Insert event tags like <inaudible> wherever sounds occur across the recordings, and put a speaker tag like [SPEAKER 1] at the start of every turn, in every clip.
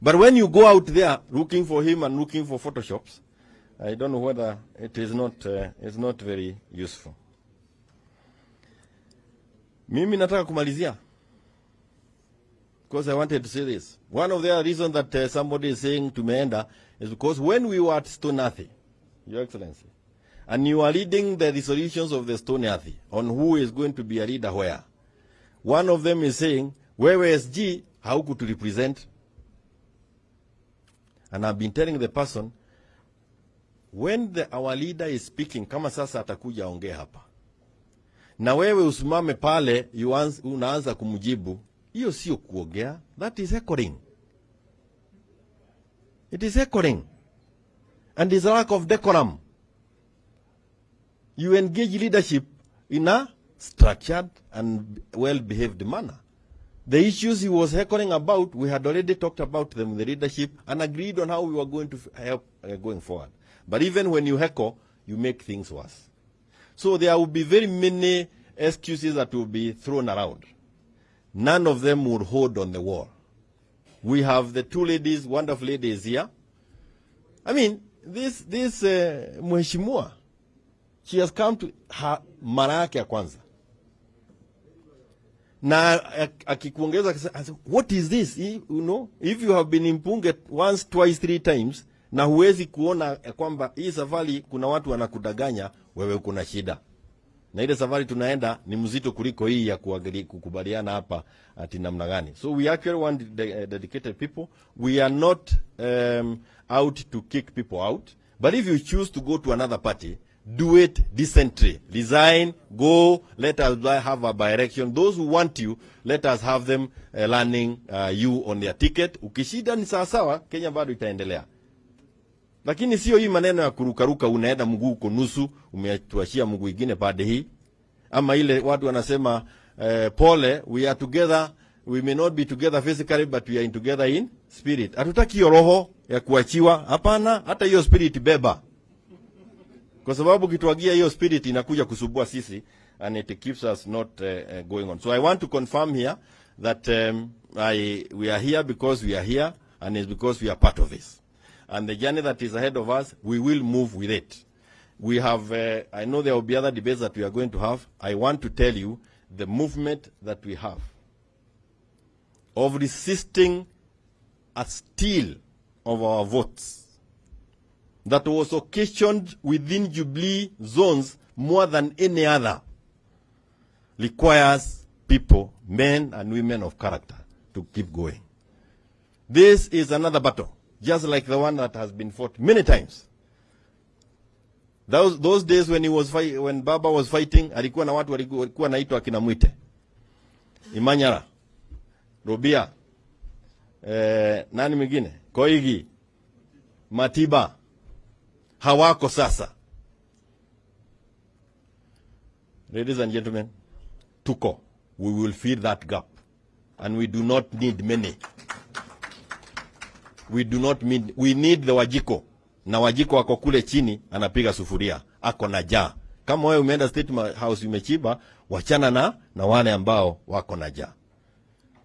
[SPEAKER 1] But when you go out there looking for him and looking for photoshops, I don't know whether it is not, uh, it's not very useful. Mimi nataka kumalizia because I wanted to say this. One of the reasons that uh, somebody is saying tumeenda is because when we were at Stoni Athi, Your Excellency, and you are leading the resolutions of the Stoni Athi on who is going to be a leader where, one of them is saying, wewe SG haukutu represent. And I've been telling the person, when the, our leader is speaking, kama sasa atakuja aongee hapa, na wewe usimame pale unaanza kumjibu, hiyo sio kuongea, that is echoing. It is echoing. And is a lack of decorum. You engage leadership in a structured and well-behaved manner. The issues he was heckling about, we had already talked about them with the leadership and agreed on how we were going to help uh, going forward. But even when you heckle, you make things worse. So there will be very many excuses that will be thrown around. None of them will hold on the wall. We have the two ladies, wonderful ladies here. I mean, this, this uh, she has come to her mara kwanza na akikuongeza what is this? You know if you have been impunge once twice three times na huwezi kuona kwamba hii safari kuna watu wanakudanganya wewe kuna shida. Na ile safari tunaenda ni mzito kuliko hii ya kukubaliana hapa ati namna gani. So we actually want de- uh, dedicated people. We are not um, out to kick people out. But if you choose to go to another party do it decently. Resign go let us have a direction those who want you let us have them uh, learning uh, you on their ticket. Ukishida ni sawasawa kenya bado itaendelea. Lakini sio hii maneno ya kurukaruka, unaenda mguu uko nusu, umetuashia mguu ingine pande hii, ama ile watu wanasema uh, pole, we are together, we may not be together physically but we are in together in spirit. Hatutaki hiyo roho ya kuachiwa, hapana. Hata hiyo spirit beba, kwa sababu kituagia hiyo spirit inakuja kusubua sisi and it keeps us not uh, going on. So I want to confirm here that um, I, we are here because we are here and it's because we are part of this and the journey that is ahead of us, we will move with it. We have, uh, I know there will be other debates that we are going to have. I want to tell you the movement that we have of resisting a steal of our votes that was occasioned within Jubilee zones more than any other requires people, men and women of character, to keep going. This is another battle, just like the one that has been fought many times. Those, those days when he was fight, when Baba was fighting, alikuwa na watu waliku- walikuwa naitwa akina Muite, Imanyara, Rubia, eh, nani mwingine, Koigi, Matiba, hawako sasa. Ladies and gentlemen, tuko, we will fill that gap, and we do not need many. We do not need, we need the Wajiko. Na Wajiko ako kule chini anapiga sufuria, ako na jaa. Kama wewe umeenda State House umechiba, wachana na na wale ambao wako na jaa.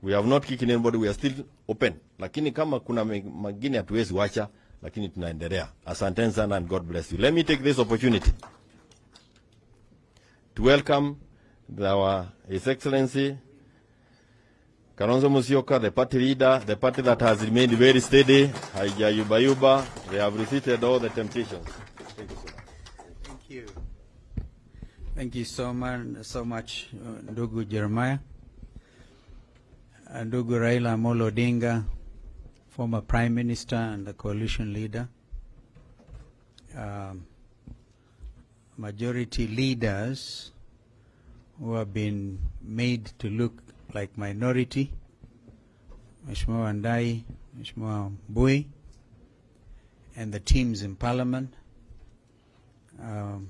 [SPEAKER 1] We have not kicked anybody, we are still open, lakini kama kuna mengine hatuwezi wacha, lakini tunaendelea. Asanteni sana and God bless you. Let me take this opportunity to welcome our His Excellency Kalonzo Musyoka, the party leader, the party that has remained very steady, haijayubayuba, they have resisted all the temptations. Thank you so much.
[SPEAKER 2] Thank you. Thank you so much, so much uh, ndugu Jeremiah. Uh, Ndugu Raila Amolo Odinga, former prime minister and the coalition leader. Um, majority leaders who have been made to look like minority. Mheshimiwa Wandayi, Mheshimiwa Mbui, and the teams in parliament um,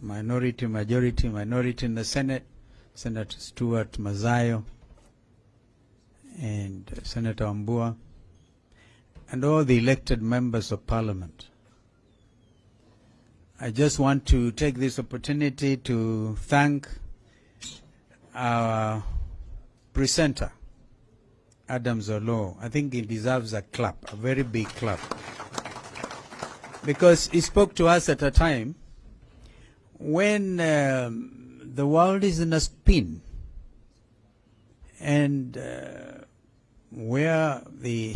[SPEAKER 2] minority, majority, minority in the Senate, Senator Stewart Madzayo and Senator Ambua, and all the elected members of parliament. I just want to take this opportunity to thank our presenter, Adams Oloo. I think he deserves a clap, a very big clap. Because he spoke to us at a time when um, the world is in a spin and uh, where the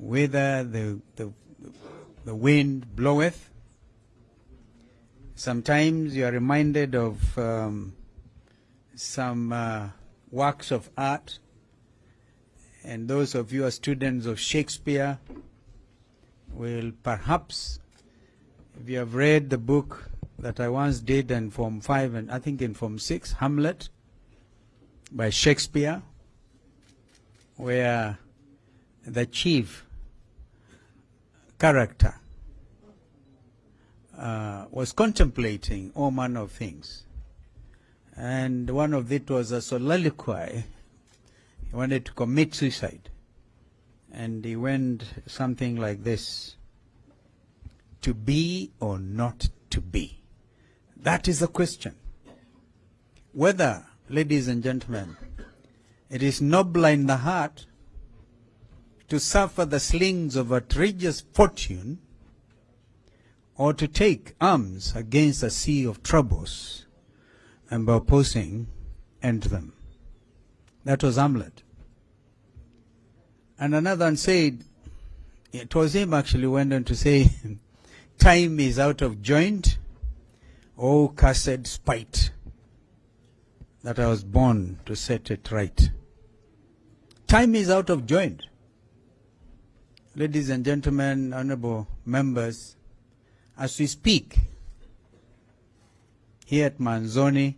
[SPEAKER 2] whither the, the the wind bloweth. Sometimes you are reminded of um, some uh, works of art, and those of you who are students of Shakespeare will perhaps, if you have read the book that I once did in Form 5 and I think in Form 6, Hamlet, by Shakespeare, where the chief character uh, was contemplating all manner of things. And one of it was a soliloquy. He wanted to commit suicide. And he went something like this To be or not to be? That is the question. Whether, ladies and gentlemen, it is noble in the heart to suffer the slings of outrageous fortune or to take arms against a sea of troubles and by opposing end them. That was Hamlet. And another one said, it was him actually went on to say, <laughs> time is out of joint, oh cursed spite, that I was born to set it right. Time is out of joint. Ladies and gentlemen, honorable members, as we speak here at Maanzoni,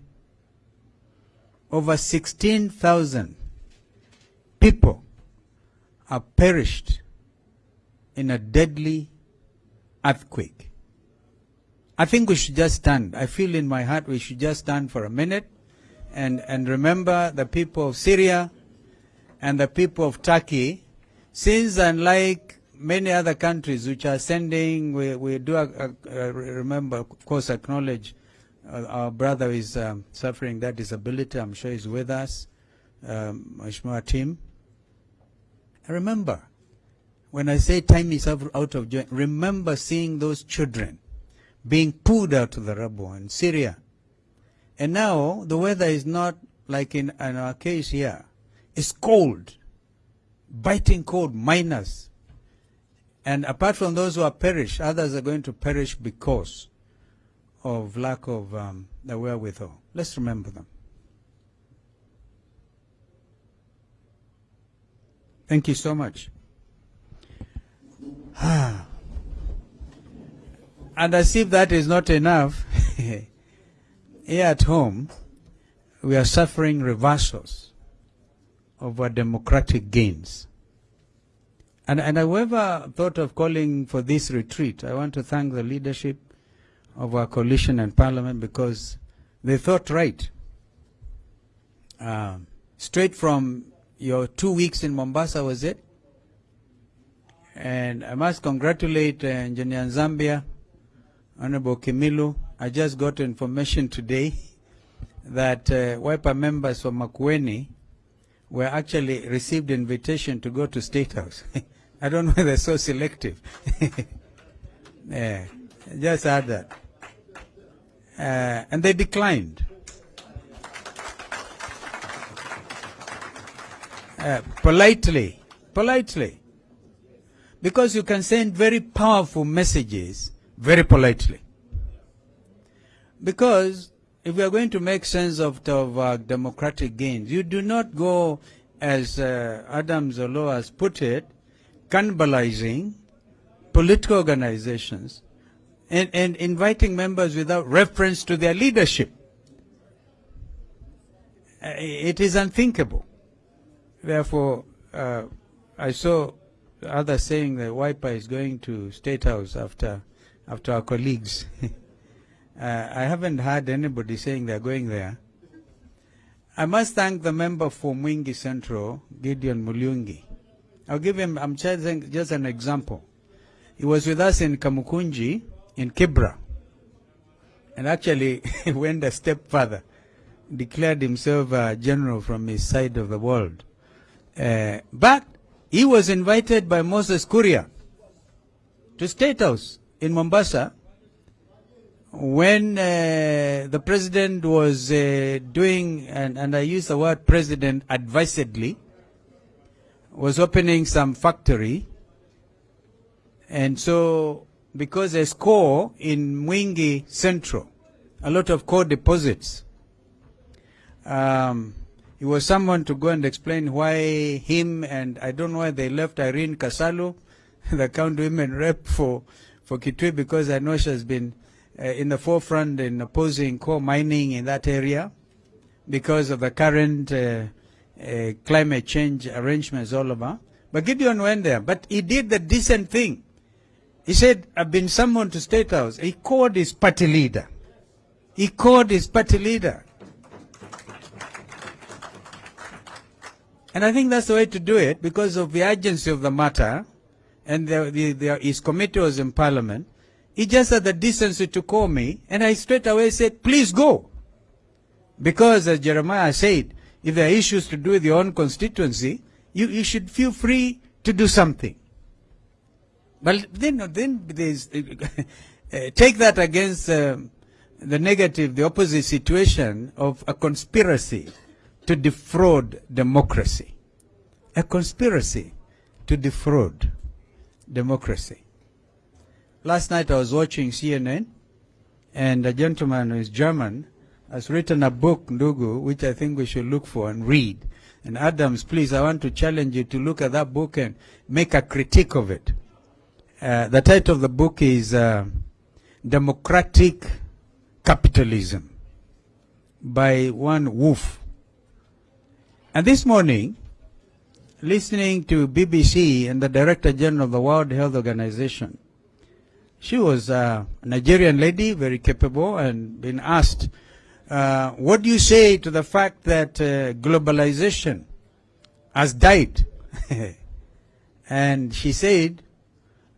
[SPEAKER 2] over 16,000 people have perished in a deadly earthquake. I think we should just stand. I feel in my heart we should just stand for a minute and, and remember the people of Syria and the people of Turkey, since unlike many other countries which are sending, we, we do uh, uh, remember, of course, acknowledge uh, our brother is um, suffering that disability. I'm sure he's with us, um, Mheshimiwa Tim. Remember, when I say time is out of joint, remember seeing those children being pulled out of the rubble in Syria. And now the weather is not like in, in our case here. It's cold, biting cold, minus. And apart from those who are perished, others are going to perish because of lack of um, the wherewithal. Let's remember them. Thank you so much. <sighs> and as if that is not enough, <laughs> here at home, we are suffering reversals of our democratic gains. And, and whoever thought of calling for this retreat, I want to thank the leadership of our coalition and parliament because they thought right. Um, straight from your two weeks in Mombasa, was it? And I must congratulate uh, Engineer Zambia, Honorable Kimilu. I just got information today <laughs> that uh, Wiper members from Makueni were actually received invitation to go to State House. <laughs> I don't know why they're so selective. <laughs> yeah, just add that. Uh, and they declined. Uh, politely, politely. Because you can send very powerful messages very politely. Because if we are going to make sense of, of uh, democratic gains, you do not go, as uh, Adams Oloo has put it, cannibalizing political organizations and, and inviting members without reference to their leadership. Uh, It is unthinkable. Therefore, uh, I saw others saying that Wiper is going to State House after, after our colleagues. <laughs> uh, I haven't heard anybody saying they're going there. I must thank the member for Mwingi Central, Gideon Mulyungi. I'll give him, I'm choosing just an example. He was with us in Kamukunji, in Kibra, and actually <laughs> went a step further, declared himself a general from his side of the world. Uh, but he was invited by Moses Kuria to State House in Mombasa when uh, the president was uh, doing, and, and I use the word president advisedly, was opening some factory. And so, because there's coal in Mwingi Central, a lot of coal deposits, um, he was someone to go and explain why him and I don't know why they left Irene Kasalu, <laughs> the county women rep for, for Kitui, because I know she has been uh, in the forefront in opposing coal mining in that area because of the current uh, uh, climate change arrangements all over. But Gideon went there, but he did the decent thing. He said, I've been summoned to State House. He called his party leader. He called his party leader. And I think that's the way to do it because of the urgency of the matter. And the, the, the, his committee was in parliament. He just had the decency to call me, and I straight away said, please go. Because as Jeremiah said, if there are issues to do with your own constituency, you, you should feel free to do something. But then, then there's, <laughs> uh, take that against uh, the negative, the opposite situation of a conspiracy to defraud democracy. A conspiracy to defraud democracy. Last night I was watching CNN, and a gentleman who is German has written a book, Ndugu, which I think we should look for and read. And Adams, please, I want to challenge you to look at that book and make a critique of it. Uh, the title of the book is uh, Democratic Capitalism by one Wolf. And this morning, listening to BBC and the Director General of the World Health Organization, she was a Nigerian lady, very capable, and been asked, uh, what do you say to the fact that uh, globalization has died? <laughs> and she said,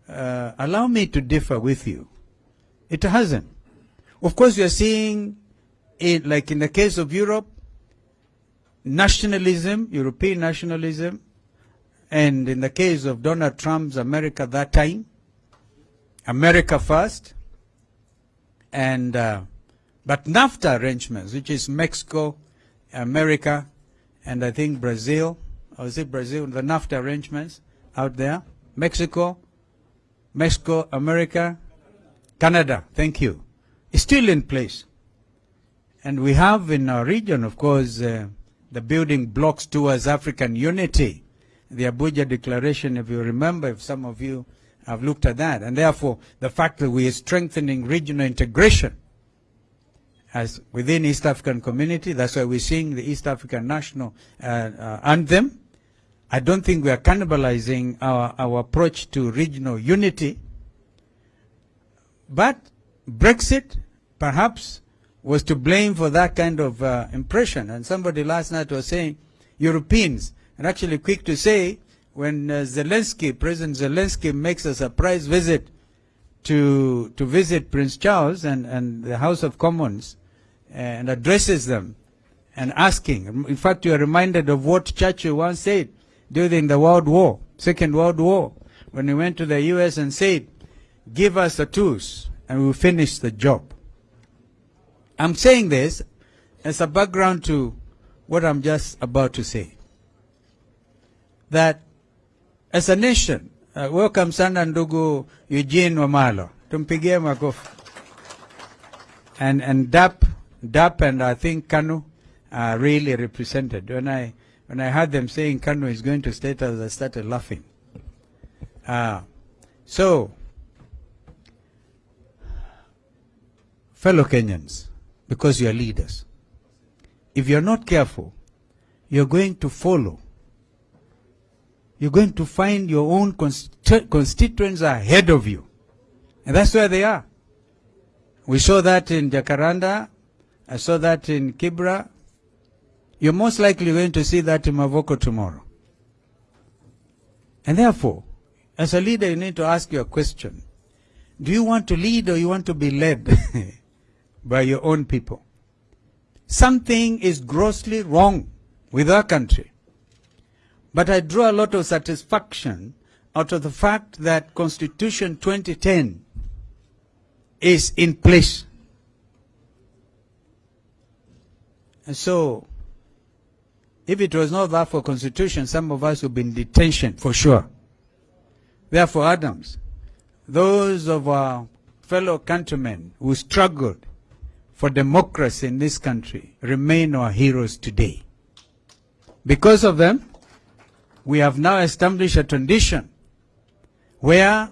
[SPEAKER 2] uh, allow me to differ with you. It hasn't. Of course, you are seeing it, like in the case of Europe, nationalism, European nationalism, and in the case of Donald Trump's America that time, America first, and uh, but NAFTA arrangements, which is Mexico, America, and I think Brazil, or is it Brazil? The NAFTA arrangements out there, Mexico, Mexico, America, Canada. Thank you. Is still in place, and we have in our region, of course, uh, the building blocks towards African unity. The Abuja Declaration, if you remember, if some of you have looked at that, and therefore the fact that we are strengthening regional integration as within East African community, that's why we're seeing the East African national uh, uh, anthem. I don't think we are cannibalizing our, our approach to regional unity. But Brexit, perhaps, was to blame for that kind of uh, impression. And somebody last night was saying Europeans, and actually quick to say when uh, Zelensky, President Zelensky makes a surprise visit to to visit Prince Charles and, and the House of Commons and addresses them and asking. In fact, you are reminded of what Churchill once said during the World War, Second World War, when he went to the U.S. and said, give us the tools and we'll finish the job. I'm saying this as a background to what I'm just about to say. That as a nation, uh, welcome sana ndugu Eugene Wamalwa. Tumpigie makofi. And, and DAP, DAP and I think Kanu are really represented. When I, when I heard them saying Kanu is going to state house, I started laughing. Uh, so, fellow Kenyans, because you are leaders. If you're not careful, you're going to follow. You're going to find your own consti- constituents ahead of you. And that's where they are. We saw that in Jacaranda. I saw that in Kibra. You're most likely going to see that in Mavoko tomorrow. And therefore, as a leader, you need to ask your question. Do you want to lead or you want to be led <laughs> by your own people? Something is grossly wrong with our country. But I draw a lot of satisfaction out of the fact that Constitution 2010 is in place. And so, if it was not that for Constitution, some of us would be in detention for sure. Therefore, Adams, those of our fellow countrymen who struggled for democracy in this country remain our heroes today. Because of them, we have now established a tradition where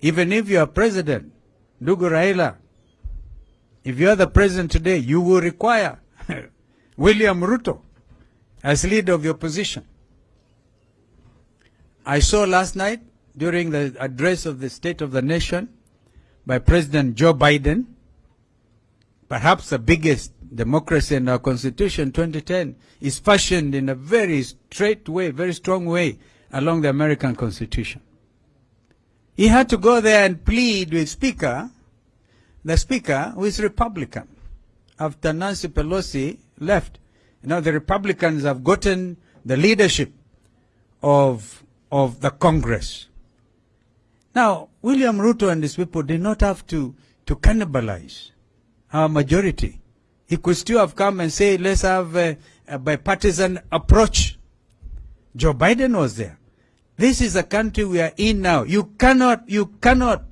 [SPEAKER 2] even if you are president, Ndugu Raila, if you are the president today, you will require <laughs> William Ruto as leader of your position. I saw last night during the address of the State of the Nation by President Joe Biden, perhaps the biggest democracy and our Constitution 2010 is fashioned in a very straight way, very strong way along the American Constitution. He had to go there and plead with Speaker, the Speaker who is Republican, after Nancy Pelosi left. Know, the Republicans have gotten the leadership of, of the Congress. Now, William Ruto and his people did not have to, to cannibalize our majority. He could still have come and say, let's have a, a bipartisan approach. Joe Biden was there. This is a country we are in now. You cannot, you cannot,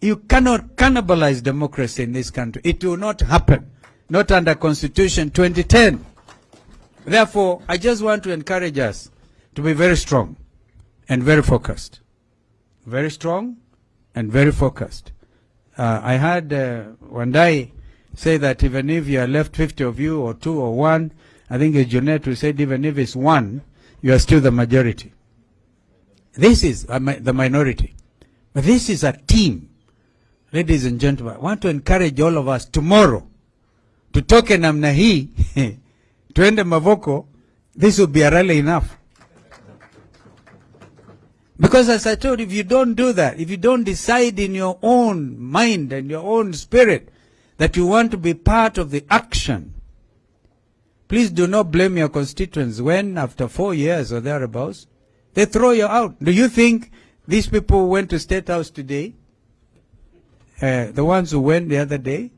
[SPEAKER 2] you cannot cannibalize democracy in this country. It will not happen. Not under Constitution 2010. Therefore, I just want to encourage us to be very strong and very focused. Very strong and very focused. Uh, I had uh, one day say that even if you are left 50 of you or two or one, I think it's Jeanette who said even if it's one, you are still the majority. This is the minority. But this is a team. Ladies and gentlemen, I want to encourage all of us tomorrow to tutoke namna hii <laughs> tuende Mavoko, this will be a rally enough. Because as I told if you don't do that, if you don't decide in your own mind and your own spirit that you want to be part of the action, please do not blame your constituents when after four years or thereabouts, they throw you out. Do you think these people who went to State House today, uh, the ones who went the other day,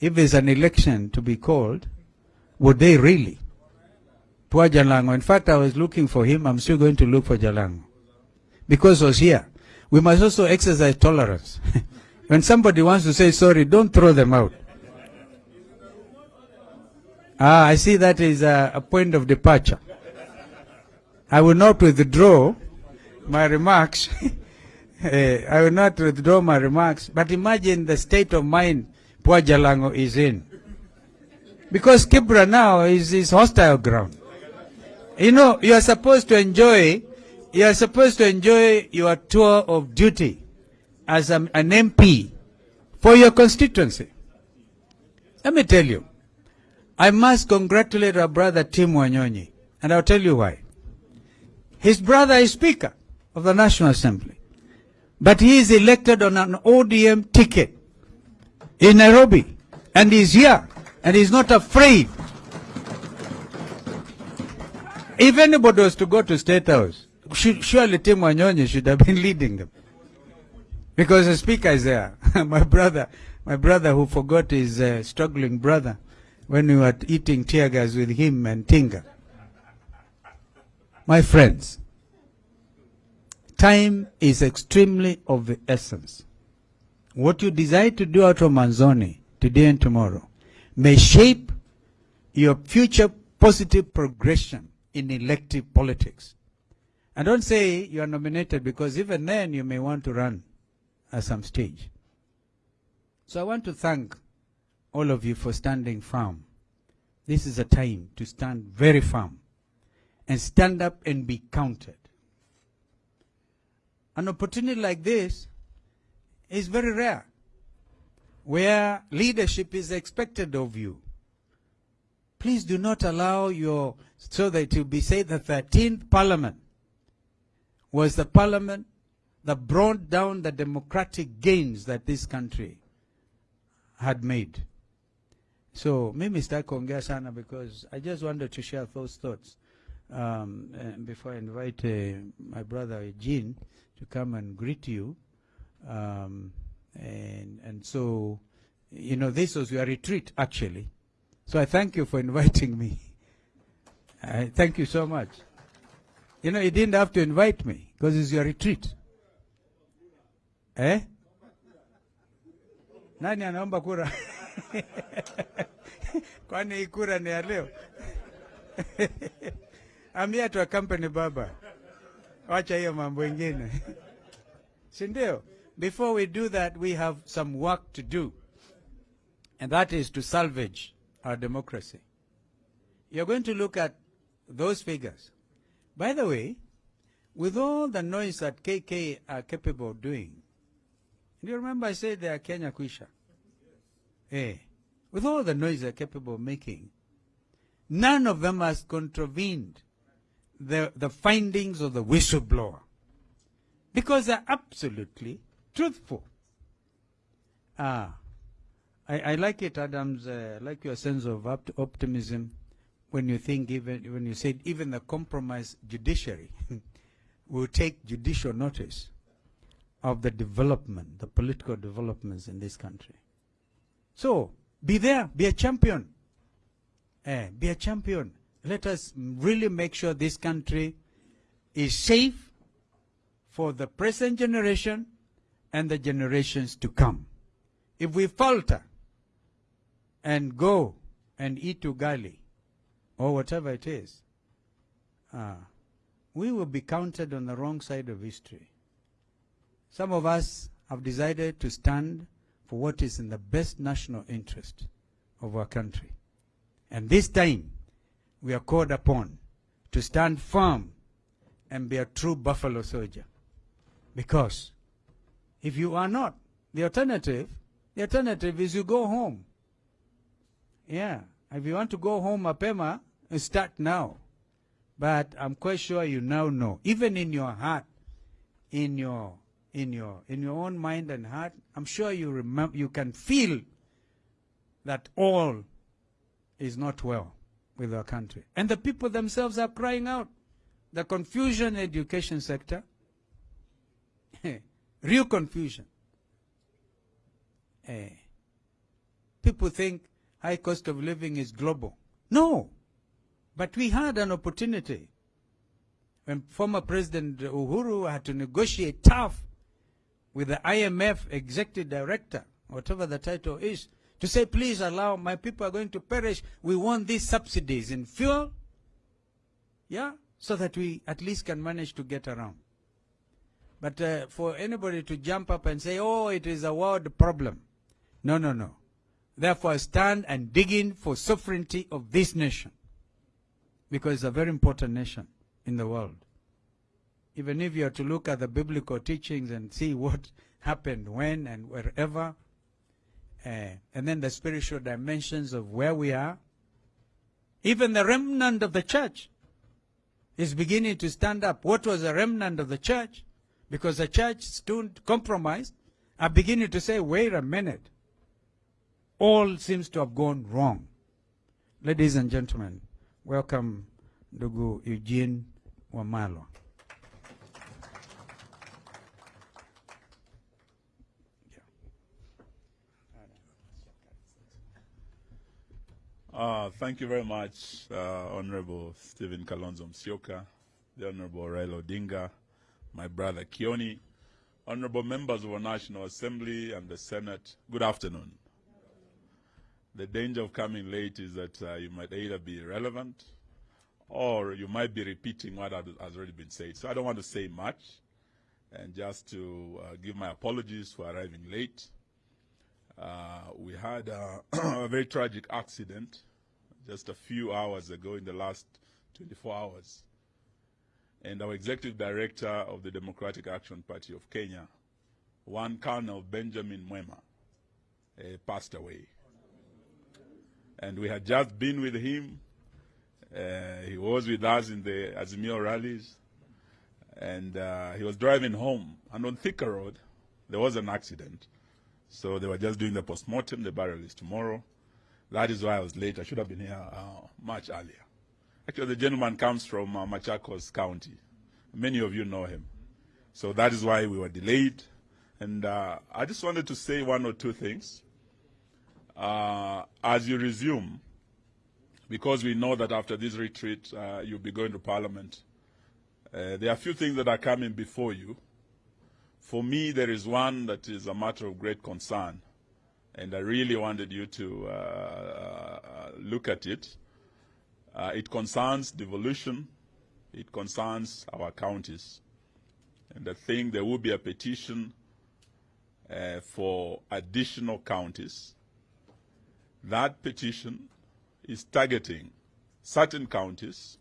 [SPEAKER 2] if there's an election to be called, would they really? Poor Jalango. In fact, I was looking for him. I'm still going to look for Jalango. Because he was here. We must also exercise tolerance. <laughs> when somebody wants to say sorry, don't throw them out. Ah, I see that is a, a point of departure. I will not withdraw my remarks. <laughs> Eh, I will not withdraw my remarks. But imagine the state of mind poor Jalango is in. Because Kibra now is his hostile ground. You know, you are supposed to enjoy, you are supposed to enjoy your tour of duty as a, an MP for your constituency. Let me tell you, I must congratulate our brother Tim Wanyonyi, and I'll tell you why. His brother is Speaker of the National Assembly, but he is elected on an ODM ticket in Nairobi, and he's here, and he's not afraid. If anybody was to go to State House, surely Tim Wanyonyi should have been leading them. Because the speaker is there. <laughs> my brother, my brother who forgot his uh, struggling brother when we were eating tear gas with him and Tinga. My friends, time is extremely of the essence. What you decide to do out of Maanzoni today and tomorrow may shape your future positive progression in elective politics. And don't say you are nominated because even then you may want to run at some stage. So I want to thank all of you for standing firm. This is a time to stand very firm and stand up and be counted. An opportunity like this is very rare, where leadership is expected of you. Please do not allow your, so that will be said the 13th parliament was the parliament that brought down the democratic gains that this country had made. So mimi sitaki kuongea sana because I just wanted to share those thoughts um, before I invite uh, my brother Eugene to come and greet you, um, and and so, you know, this was your retreat actually. So I thank you for <laughs> inviting me. I thank you so much. You know, you didn't have to invite me because it's your retreat. Eh? Nani anaomba kura? <laughs> <laughs> Kwani hii kura ni ya leo? I'm here to accompany baba. Wacha hiyo mambo ingine. <laughs> Si ndio? Before we do that, we have some work to do. And that is to salvage our democracy. You're going to look at those figures. By the way, with all the noise that KK are capable of doing, do you remember I said they are Kenya Kwisha? Eh, with all the noise they're capable of making, none of them has contravened the, the findings of the whistleblower because they're absolutely truthful. Ah, I, I like it, Adams. Uh, I like your sense of opt- optimism when you think even when you said even the compromised judiciary <laughs> will take judicial notice of the development, the political developments in this country. So be there, be a champion. Eh, be a champion. Let us really make sure this country is safe for the present generation and the generations to come. If we falter and go and eat ugali or whatever it is, uh, we will be counted on the wrong side of history. Some of us have decided to stand for what is in the best national interest of our country. And this time, we are called upon to stand firm and be a true buffalo soldier. Because if you are not, the alternative, the alternative is you go home. Yeah. If you want to go home, Apema, start now. But I'm quite sure you now know, even in your heart, in your in your in your own mind and heart, I'm sure you remember you can feel that all is not well with our country. And the people themselves are crying out. The confusion education sector, <laughs> real confusion. Eh, people think high cost of living is global. No. But we had an opportunity when former President Uhuru had to negotiate tough with the IMF executive director, whatever the title is, to say, please allow my people are going to perish. We want these subsidies in fuel, yeah, so that we at least can manage to get around. But uh, for anybody to jump up and say, oh, it is a world problem. No, no, no. Therefore, stand and dig in for sovereignty of this nation. Because it's a very important nation in the world. Even if you are to look at the biblical teachings and see what <laughs> happened when and wherever, uh, and then the spiritual dimensions of where we are, even the remnant of the church is beginning to stand up. What was the remnant of the church? Because the church stood compromised, are beginning to say, wait a minute. All seems to have gone wrong. Ladies and gentlemen, welcome Ndugu Eugene Wamalwa.
[SPEAKER 3] Uh, thank you very much, uh, Honorable Stephen Kalonzo Musyoka, the Honorable Raila Odinga, my brother Kioni, Honorable members of our National Assembly and the Senate. Good afternoon. The danger of coming late is that uh, you might either be irrelevant or you might be repeating what has already been said. So I don't want to say much and just to uh, give my apologies for arriving late. Uh, we had uh, <clears throat> a very tragic accident just a few hours ago in the last 24 hours. And our executive director of the Democratic Action Party of Kenya, one Colonel Benjamin Mwema, uh, passed away. And we had just been with him. Uh, he was with us in the Azimio rallies. And uh, he was driving home. And on Thika Road, there was an accident. So they were just doing the postmortem. The burial is tomorrow. That is why I was late. I should have been here uh, much earlier. Actually, the gentleman comes from uh, Machakos County. Many of you know him. So that is why we were delayed. And uh, I just wanted to say one or two things. Uh, as you resume, because we know that after this retreat, uh, you'll be going to Parliament, uh, there are a few things that are coming before you. For me, there is one that is a matter of great concern, and I really wanted you to uh, uh, look at it. Uh, it concerns devolution, it concerns our counties. And I think there will be a petition uh, for additional counties. That petition is targeting certain counties,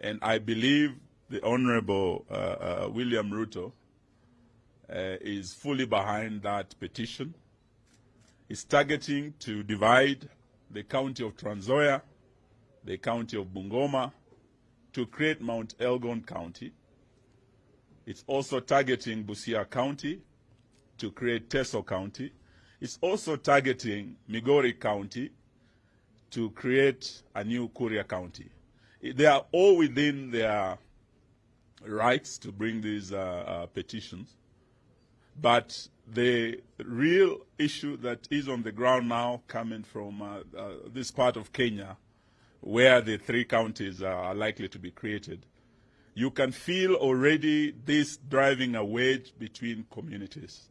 [SPEAKER 3] and I believe the Honorable uh, uh, William Ruto is fully behind that petition. It's targeting to divide the county of Trans Nzoia, the county of Bungoma, to create Mount Elgon County. It's also targeting Busia County to create Teso County. It's also targeting Migori County to create a new Kuria County. They are all within their rights to bring these uh, uh, petitions. But the real issue that is on the ground now, coming from uh, uh, this part of Kenya, where the three counties are likely to be created, you can feel already this driving a wedge between communities.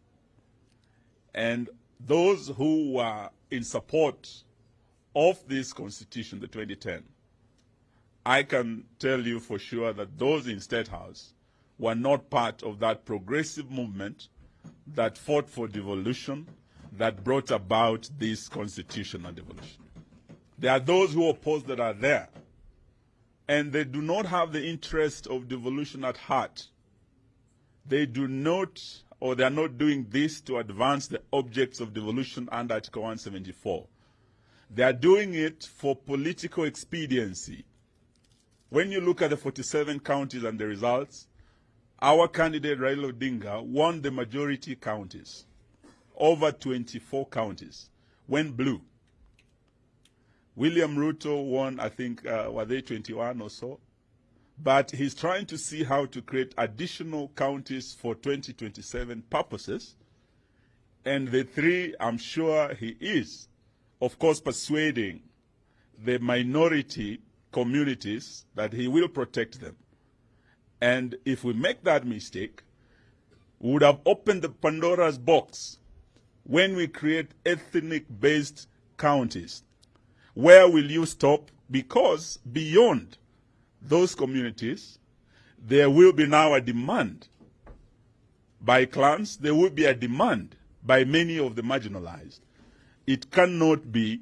[SPEAKER 3] And those who were in support of this constitution, the 2010, I can tell you for sure that those in State House were not part of that progressive movement that fought for devolution that brought about this constitutional devolution. There are those who oppose that are there, and they do not have the interest of devolution at heart. They do not, or they are not doing this to advance the objects of devolution under Article 174. They are doing it for political expediency. When you look at the 47 counties and the results, our candidate Raila Odinga won the majority counties, over 24 counties, went blue. William Ruto won, I think, uh, were they 21 or so? But he's trying to see how to create additional counties for 2027 purposes. And the three, I'm sure he is, of course, persuading the minority communities that he will protect them. And if we make that mistake, we would have opened the Pandora's box when we create ethnic based counties. Where will you stop? Because beyond those communities, there will be now a demand by clans, there will be a demand by many of the marginalized. It cannot be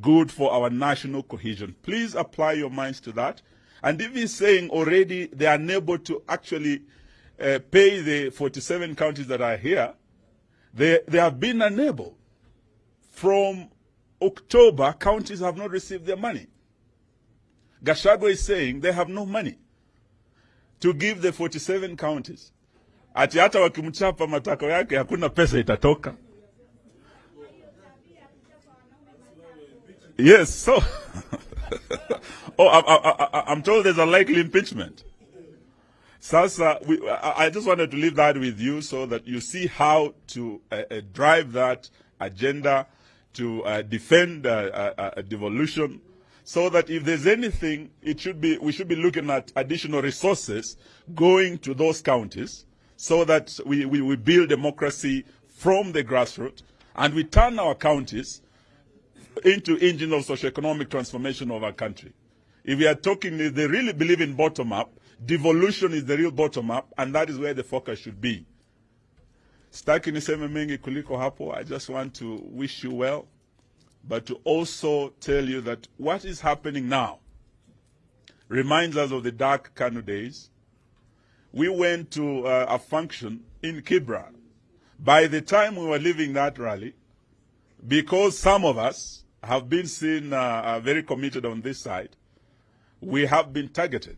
[SPEAKER 3] good for our national cohesion. Please apply your minds to that. And if he's saying already they are unable to actually uh, pay the 47 counties that are here, they, they have been unable. From October, counties have not received their money. Gachagua is saying they have no money to give the 47 counties. Ati hata wakimchapa matako yake hakuna pesa itatoka. Yes, so <laughs> oh, I, I'm told there's a likely impeachment. Sasa, we, I, I just wanted to leave that with you so that you see how to uh, uh, drive that agenda to uh, defend uh, uh, uh, devolution so that if there's anything, it should be, we should be looking at additional resources going to those counties so that we, we, we build democracy from the grassroots and we turn our counties into engine of socio-economic transformation of our country. If we are talking, if they really believe in bottom-up, devolution is the real bottom-up, and that is where the focus should be. Staki niseme mengi kuliko hapo. I just want to wish you well, but to also tell you that what is happening now reminds us of the dark Kanu days. We went to uh, a function in Kibra. By the time we were leaving that rally, because some of us have been seen uh, uh, very committed on this side, we have been targeted.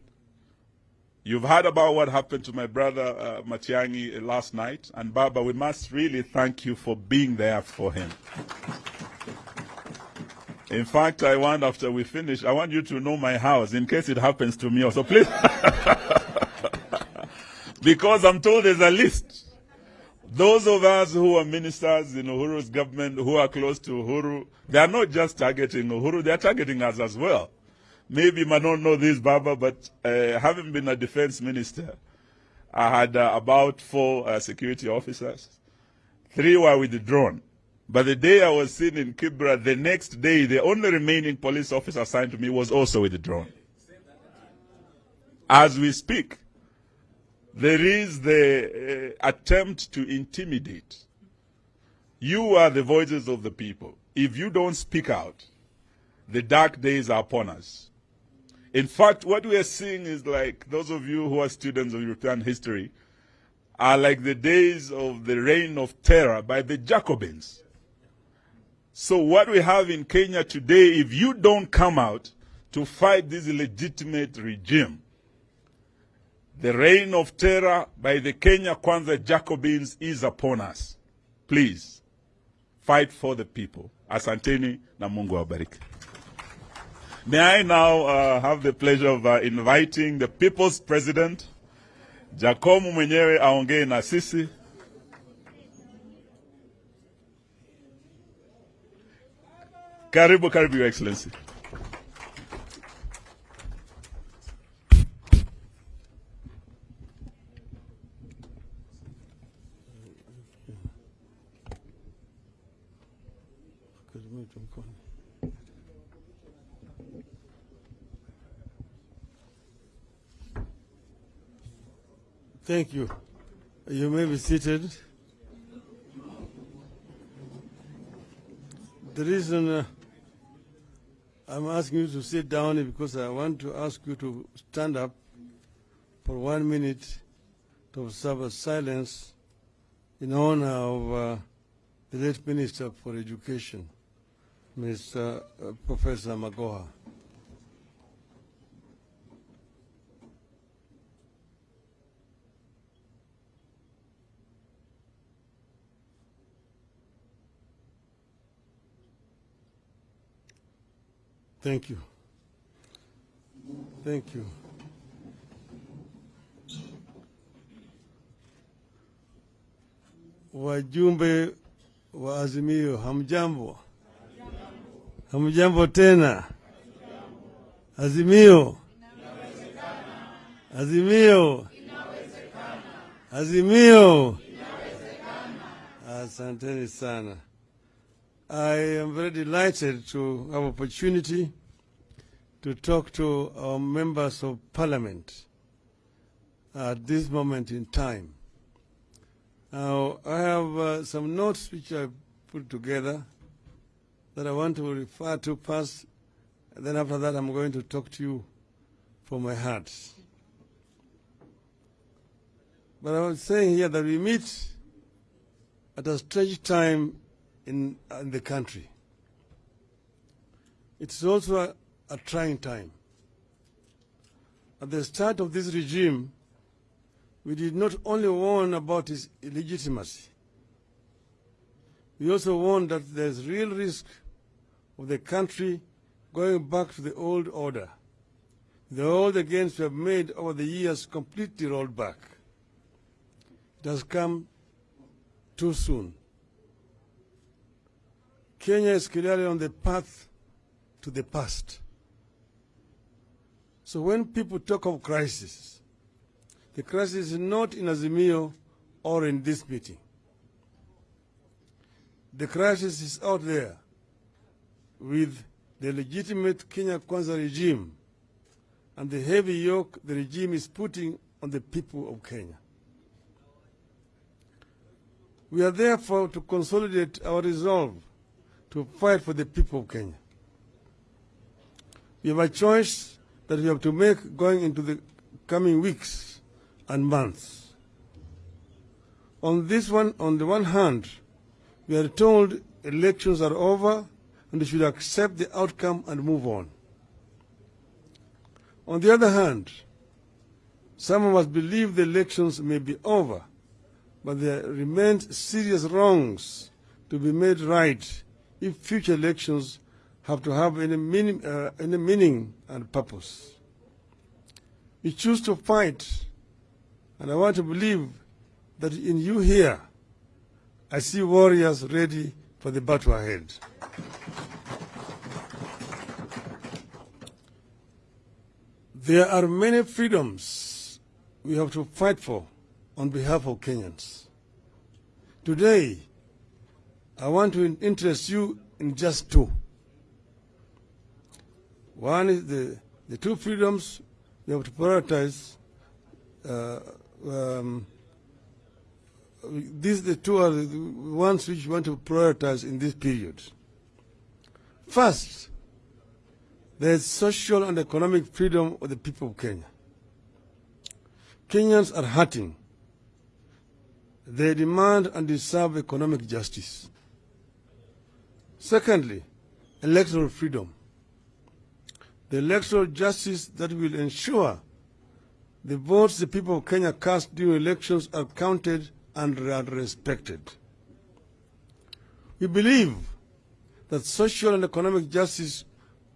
[SPEAKER 3] You've heard about what happened to my brother uh, Matiangi last night, and Baba, we must really thank you for being there for him. In fact, I want after we finish, I want you to know my house in case it happens to me also. Please. <laughs> because I'm told there's a list. Those of us who are ministers in Uhuru's government who are close to Uhuru, they are not just targeting Uhuru, they are targeting us as well. Maybe you might not know this, Baba, but uh, having been a defense minister, I had uh, about four uh, security officers. Three were withdrawn. But the day I was seen in Kibra, the next day, the only remaining police officer assigned to me was also withdrawn. As we speak, there is the uh, attempt to intimidate. You are the voices of the people. If you don't speak out, the dark days are upon us. In fact, what we are seeing is like those of you who are students of European history are like the days of the reign of terror by the Jacobins. So, what we have in Kenya today, if you don't come out to fight this illegitimate regime, the reign of terror by the Kenya Kwanza Jacobins is upon us. Please, fight for the people. Asanteni na Mungu awabariki. May I now uh, have the pleasure of uh, inviting the people's president, Jacomo mwenyewe aongee na sisi. Karibu, karibu, Your Excellency.
[SPEAKER 4] Thank you. You may be seated. The reason uh, I'm asking you to sit down is because I want to ask you to stand up for one minute to observe a silence in honor of uh, the late Minister for Education, Mr. Uh, Professor Magoha. Thank you. Thank you. Wajumbe wa Azimio, hamjambo? Hamjambo tena? Azimio, Azimio, Azimio. Asanteni sana. I am very delighted to have opportunity to talk to our members of parliament at this moment in time. Now, I have uh, some notes which I put together that I want to refer to first, and then after that I'm going to talk to you from my heart. But I was saying here that we meet at a strange time in, uh, in the country. It's also a, a trying time. At the start of this regime, we did not only warn about its illegitimacy, we also warned that there's real risk of the country going back to the old order. The old gains we have made over the years completely rolled back. It has come too soon. Kenya is clearly on the path to the past. So when people talk of crisis, the crisis is not in Azimio or in this meeting. The crisis is out there with the legitimate Kenya Kwanza regime and the heavy yoke the regime is putting on the people of Kenya. We are therefore to consolidate our resolve to fight for the people of Kenya. We have a choice that we have to make going into the coming weeks and months. On this one, on the one hand, we are told elections are over and we should accept the outcome and move on. On the other hand, some of us believe the elections may be over, but there remain serious wrongs to be made right if future elections have to have any meaning, uh, any meaning and purpose. We choose to fight, and I want to believe that in you here, I see warriors ready for the battle ahead. There are many freedoms we have to fight for on behalf of Kenyans. Today, I want to interest you in just two. One is the, the two freedoms we have to prioritize. Uh, um, these the two are the ones which we want to prioritize in this period. First, there is social and economic freedom of the people of Kenya. Kenyans are hurting. They demand and deserve economic justice. Secondly, electoral freedom. The electoral justice that will ensure the votes the people of Kenya cast during elections are counted and are respected. We believe that social and economic justice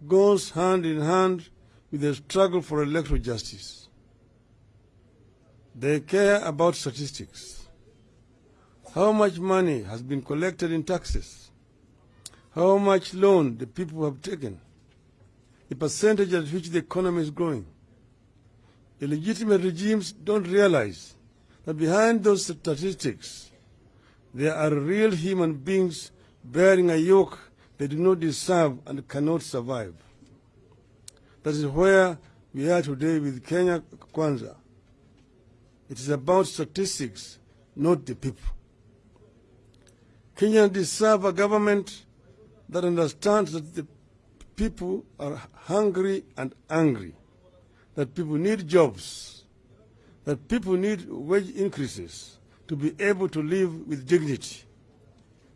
[SPEAKER 4] goes hand in hand with the struggle for electoral justice. They care about statistics. How much money has been collected in taxes? How much loan the people have taken? The percentage at which the economy is growing. Illegitimate regimes don't realize that behind those statistics, there are real human beings bearing a yoke they do not deserve and cannot survive. That is where we are today with Kenya Kwanza. It is about statistics, not the people. Kenyans deserve a government that understands that the people are hungry and angry, that people need jobs, that people need wage increases to be able to live with dignity,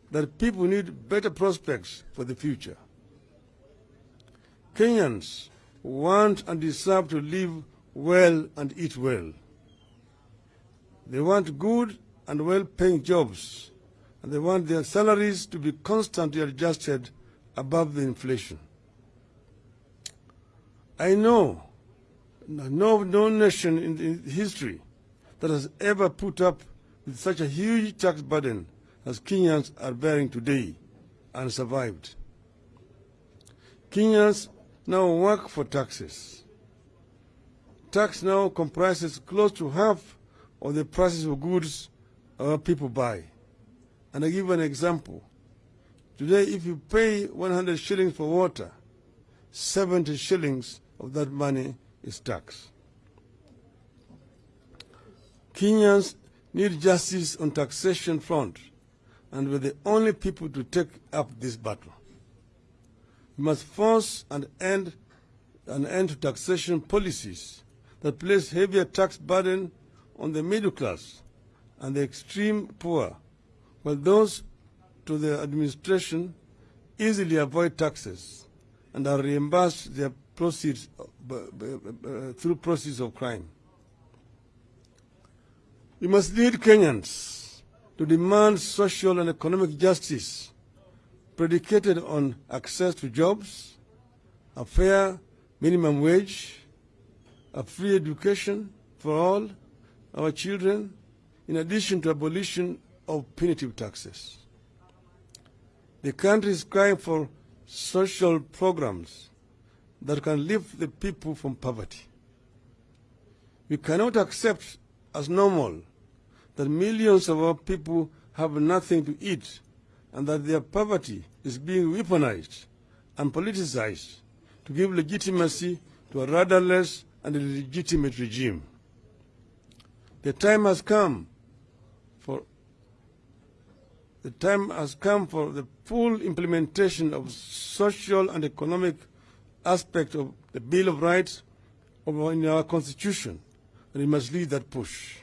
[SPEAKER 4] that people need better prospects for the future. Kenyans want and deserve to live well and eat well. They want good and well-paying jobs, and they want their salaries to be constantly adjusted above the inflation. I know no, no nation in, in history that has ever put up with such a huge tax burden as Kenyans are bearing today and survived. Kenyans now work for taxes. Tax now comprises close to half of the prices of goods our people buy. And I give an example. Today, if you pay 100 shillings for water, 70 shillings of that money is tax. Kenyans need justice on taxation front, and we're the only people to take up this battle. We must force an end, an end to taxation policies that place heavier tax burden on the middle class and the extreme poor, while those to the administration easily avoid taxes and are reimbursed their proceeds uh, uh, through proceeds of crime. We must lead Kenyans to demand social and economic justice predicated on access to jobs, a fair minimum wage, a free education for all our children, in addition to abolition of punitive taxes. The country is crying for social programs that can lift the people from poverty. We cannot accept as normal that millions of our people have nothing to eat and that their poverty is being weaponized and politicized to give legitimacy to a rudderless and illegitimate regime. The time has come the time has come for the full implementation of social and economic aspect of the Bill of Rights in our Constitution, and we must lead that push.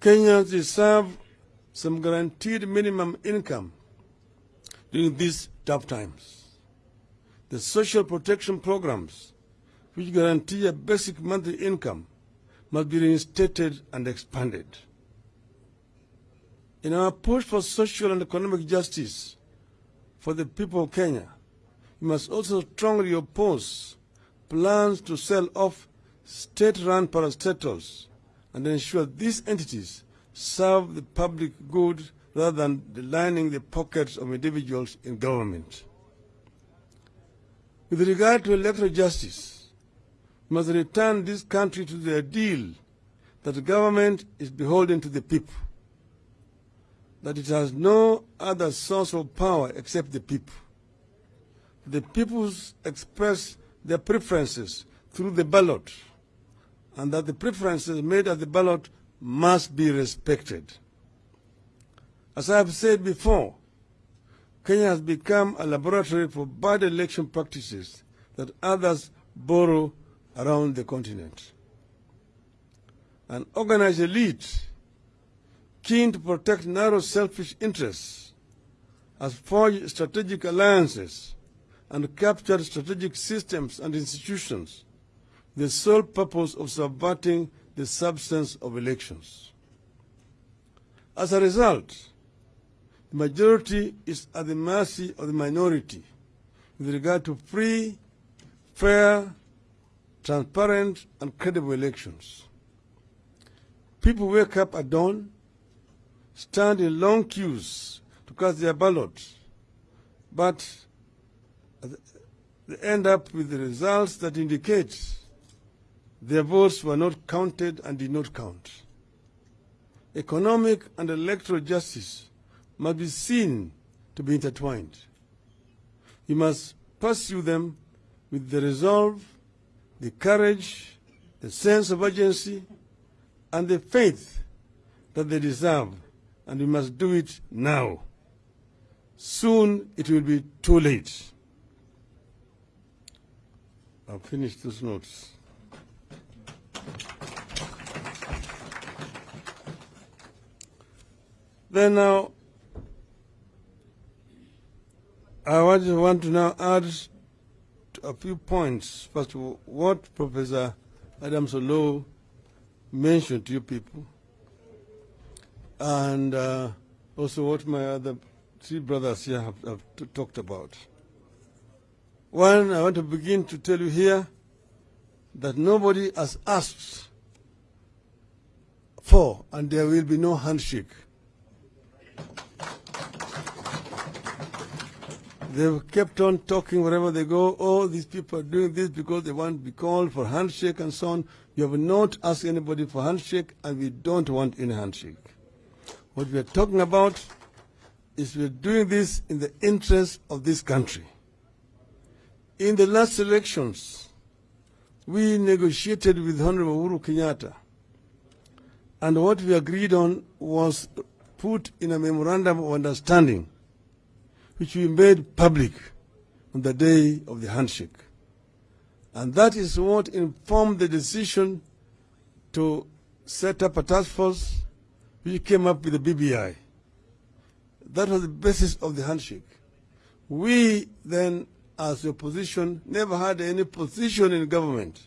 [SPEAKER 4] Kenyans deserve some guaranteed minimum income during these tough times. The social protection programs, which guarantee a basic monthly income, must be reinstated and expanded. In our push for social and economic justice, for the people of Kenya, we must also strongly oppose plans to sell off state-run parastatals and ensure these entities serve the public good rather than lining the pockets of individuals in government. With regard to electoral justice, we must return this country to the ideal that the government is beholden to the people, that it has no other source of power except the people. The people express their preferences through the ballot, and that the preferences made at the ballot must be respected. As I have said before, Kenya has become a laboratory for bad election practices that others borrow around the continent. An organized elite keen to protect narrow selfish interests has forged strategic alliances and captured strategic systems and institutions the sole purpose of subverting the substance of elections. As a result, the majority is at the mercy of the minority with regard to free, fair, transparent, and credible elections. People wake up at dawn, stand in long queues to cast their ballots, but they end up with the results that indicate their votes were not counted and did not count. Economic and electoral justice must be seen to be intertwined. You must pursue them with the resolve, the courage, the sense of urgency, and the faith that they deserve, and we must do it now. Soon it will be too late. I'll finish those notes. Then now, I to, want to now add a few points. First of all, what Professor Adams Oloo mentioned to you people, and uh, also what my other three brothers here have, have talked about. One, I want to begin to tell you here that nobody has asked for, and there will be no handshake. They've kept on talking wherever they go. Oh, these people are doing this because they want to be called for handshake and so on. You have not asked anybody for handshake, and we don't want any handshake. What we are talking about is we are doing this in the interest of this country. In the last elections, we negotiated with Honorable Uhuru Kenyatta, and what we agreed on was put in a memorandum of understanding, which we made public on the day of the handshake. And that is what informed the decision to set up a task force which came up with the BBI. That was the basis of the handshake. We then, as the opposition, never had any position in government.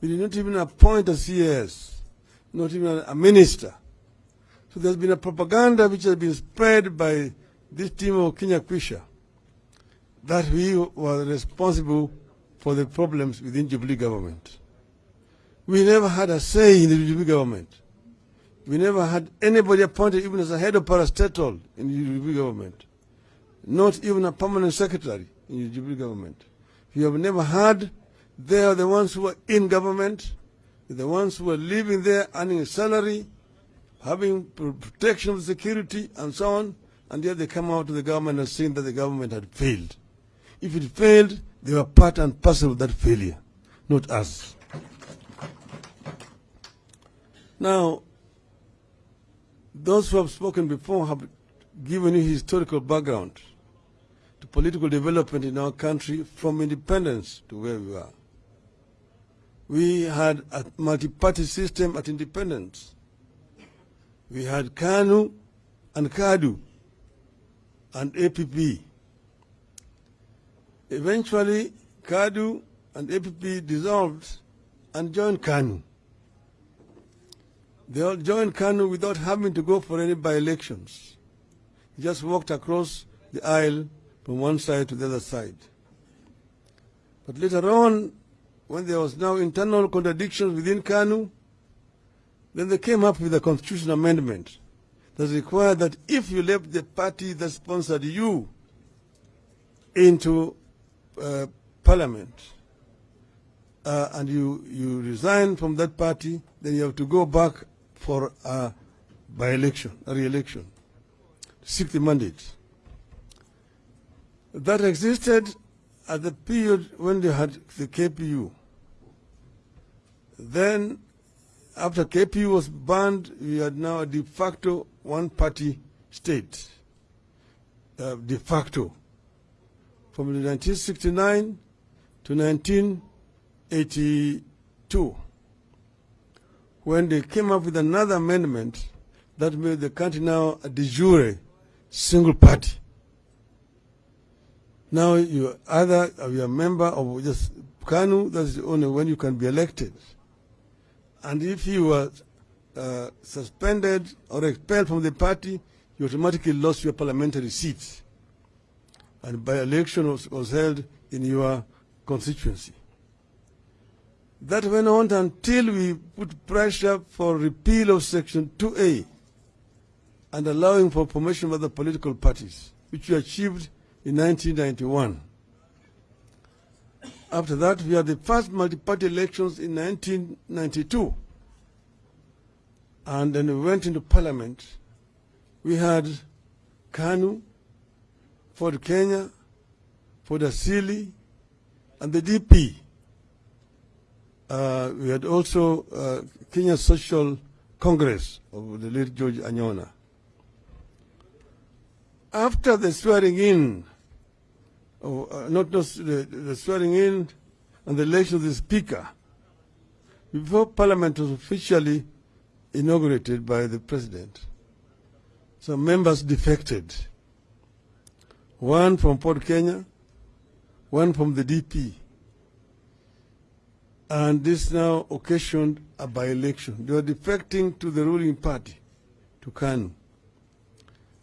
[SPEAKER 4] We did not even appoint a CS, not even a minister. So there's been a propaganda which has been spread by this team of Kenya Kwisha that we were responsible for the problems within Jubilee government. We never had a say in the Jubilee government. We never had anybody appointed even as a head of parastatal in the Jubilee government. Not even a permanent secretary in the Jubilee government. We have never had, they are the ones who are in government, the ones who are living there earning a salary, having protection of security and so on, and yet they come out to the government and saying that the government had failed. If it failed, they were part and parcel of that failure, not us. Now, those who have spoken before have given you historical background to political development in our country from independence to where we are. We had a multi-party system at independence. We had KANU and KADU and APP. Eventually, KADU and APP dissolved and joined KANU. They all joined KANU without having to go for any by-elections. Just walked across the aisle from one side to the other side. But later on, when there was now internal contradictions within KANU, then they came up with a constitutional amendment that required that if you left the party that sponsored you into uh, parliament uh, and you, you resign from that party, then you have to go back for a by-election, a re-election, seek the mandate. That existed at the period when they had the KPU. Then, after KPU was banned, we had now a de facto one-party state, uh, de facto, from 1969 to 1982, when they came up with another amendment that made the country now a de jure single party. Now you either are a member of just KANU, that's the only when you can be elected. And if you were uh, suspended or expelled from the party, you automatically lost your parliamentary seat. And by election was, was held in your constituency. That went on until we put pressure for repeal of Section 2A and allowing for formation of the political parties, which we achieved in 1991. After that, we had the first multi-party elections in 1992. And then we went into parliament. We had KANU, Ford Kenya, Ford Asili, and the DP. Uh, we had also uh, Kenya Social Congress of the late George Anyona. After the swearing in, or, uh, not just the, the swearing in and the election of the speaker, before parliament was officially inaugurated by the president, some members defected. One from Ford Kenya, one from the DP. And this now occasioned a by-election. They were defecting to the ruling party, to KANU.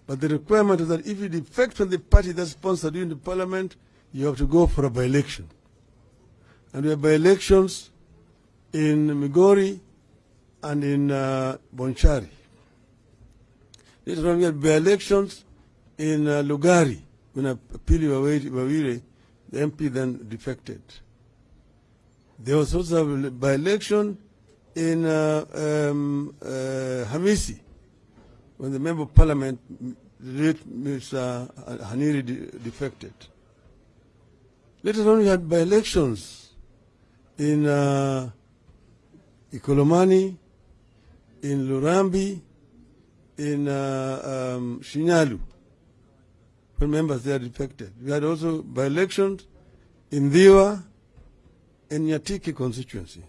[SPEAKER 4] But the requirement is that if you defect from the party that sponsored you in the parliament, you have to go for a by-election. And we have by-elections in Migori and in uh, Bonchari. Later on, we had by-elections in uh, Lugari when Pili Wawire, the MP, then defected. There was also a by-election in uh, um, uh, Hamisi when the member of parliament, Mr. Haniri, de defected. Later on, we had by-elections in uh, Ikolomani, in Lurambi, in uh, um, Shinyalu, when members there defected. We had also by-elections in Ndhiwa and Nyatike constituency.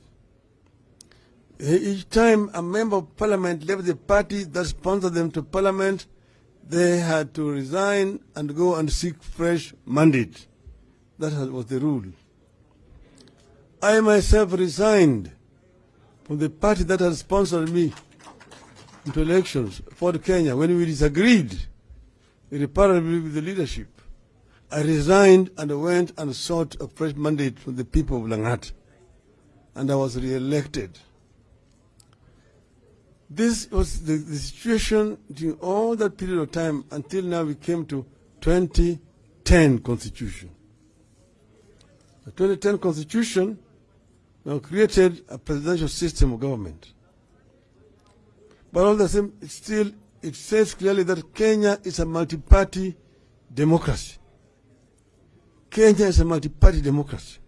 [SPEAKER 4] Eh, each time a member of parliament left the party that sponsored them to parliament, they had to resign and go and seek fresh mandate. That was the rule. I myself resigned from the party that had sponsored me into elections, Ford Kenya, when we disagreed irreparably with the leadership. I resigned and went and sought a fresh mandate from the people of Langata. And I was re-elected. This was the, the, situation during all that period of time until now we came to 2010 constitution. The 2010 constitution now created a presidential system of government. But all the same, it still, it says clearly that Kenya is a multi-party democracy. Kenya is a multi-party democracy.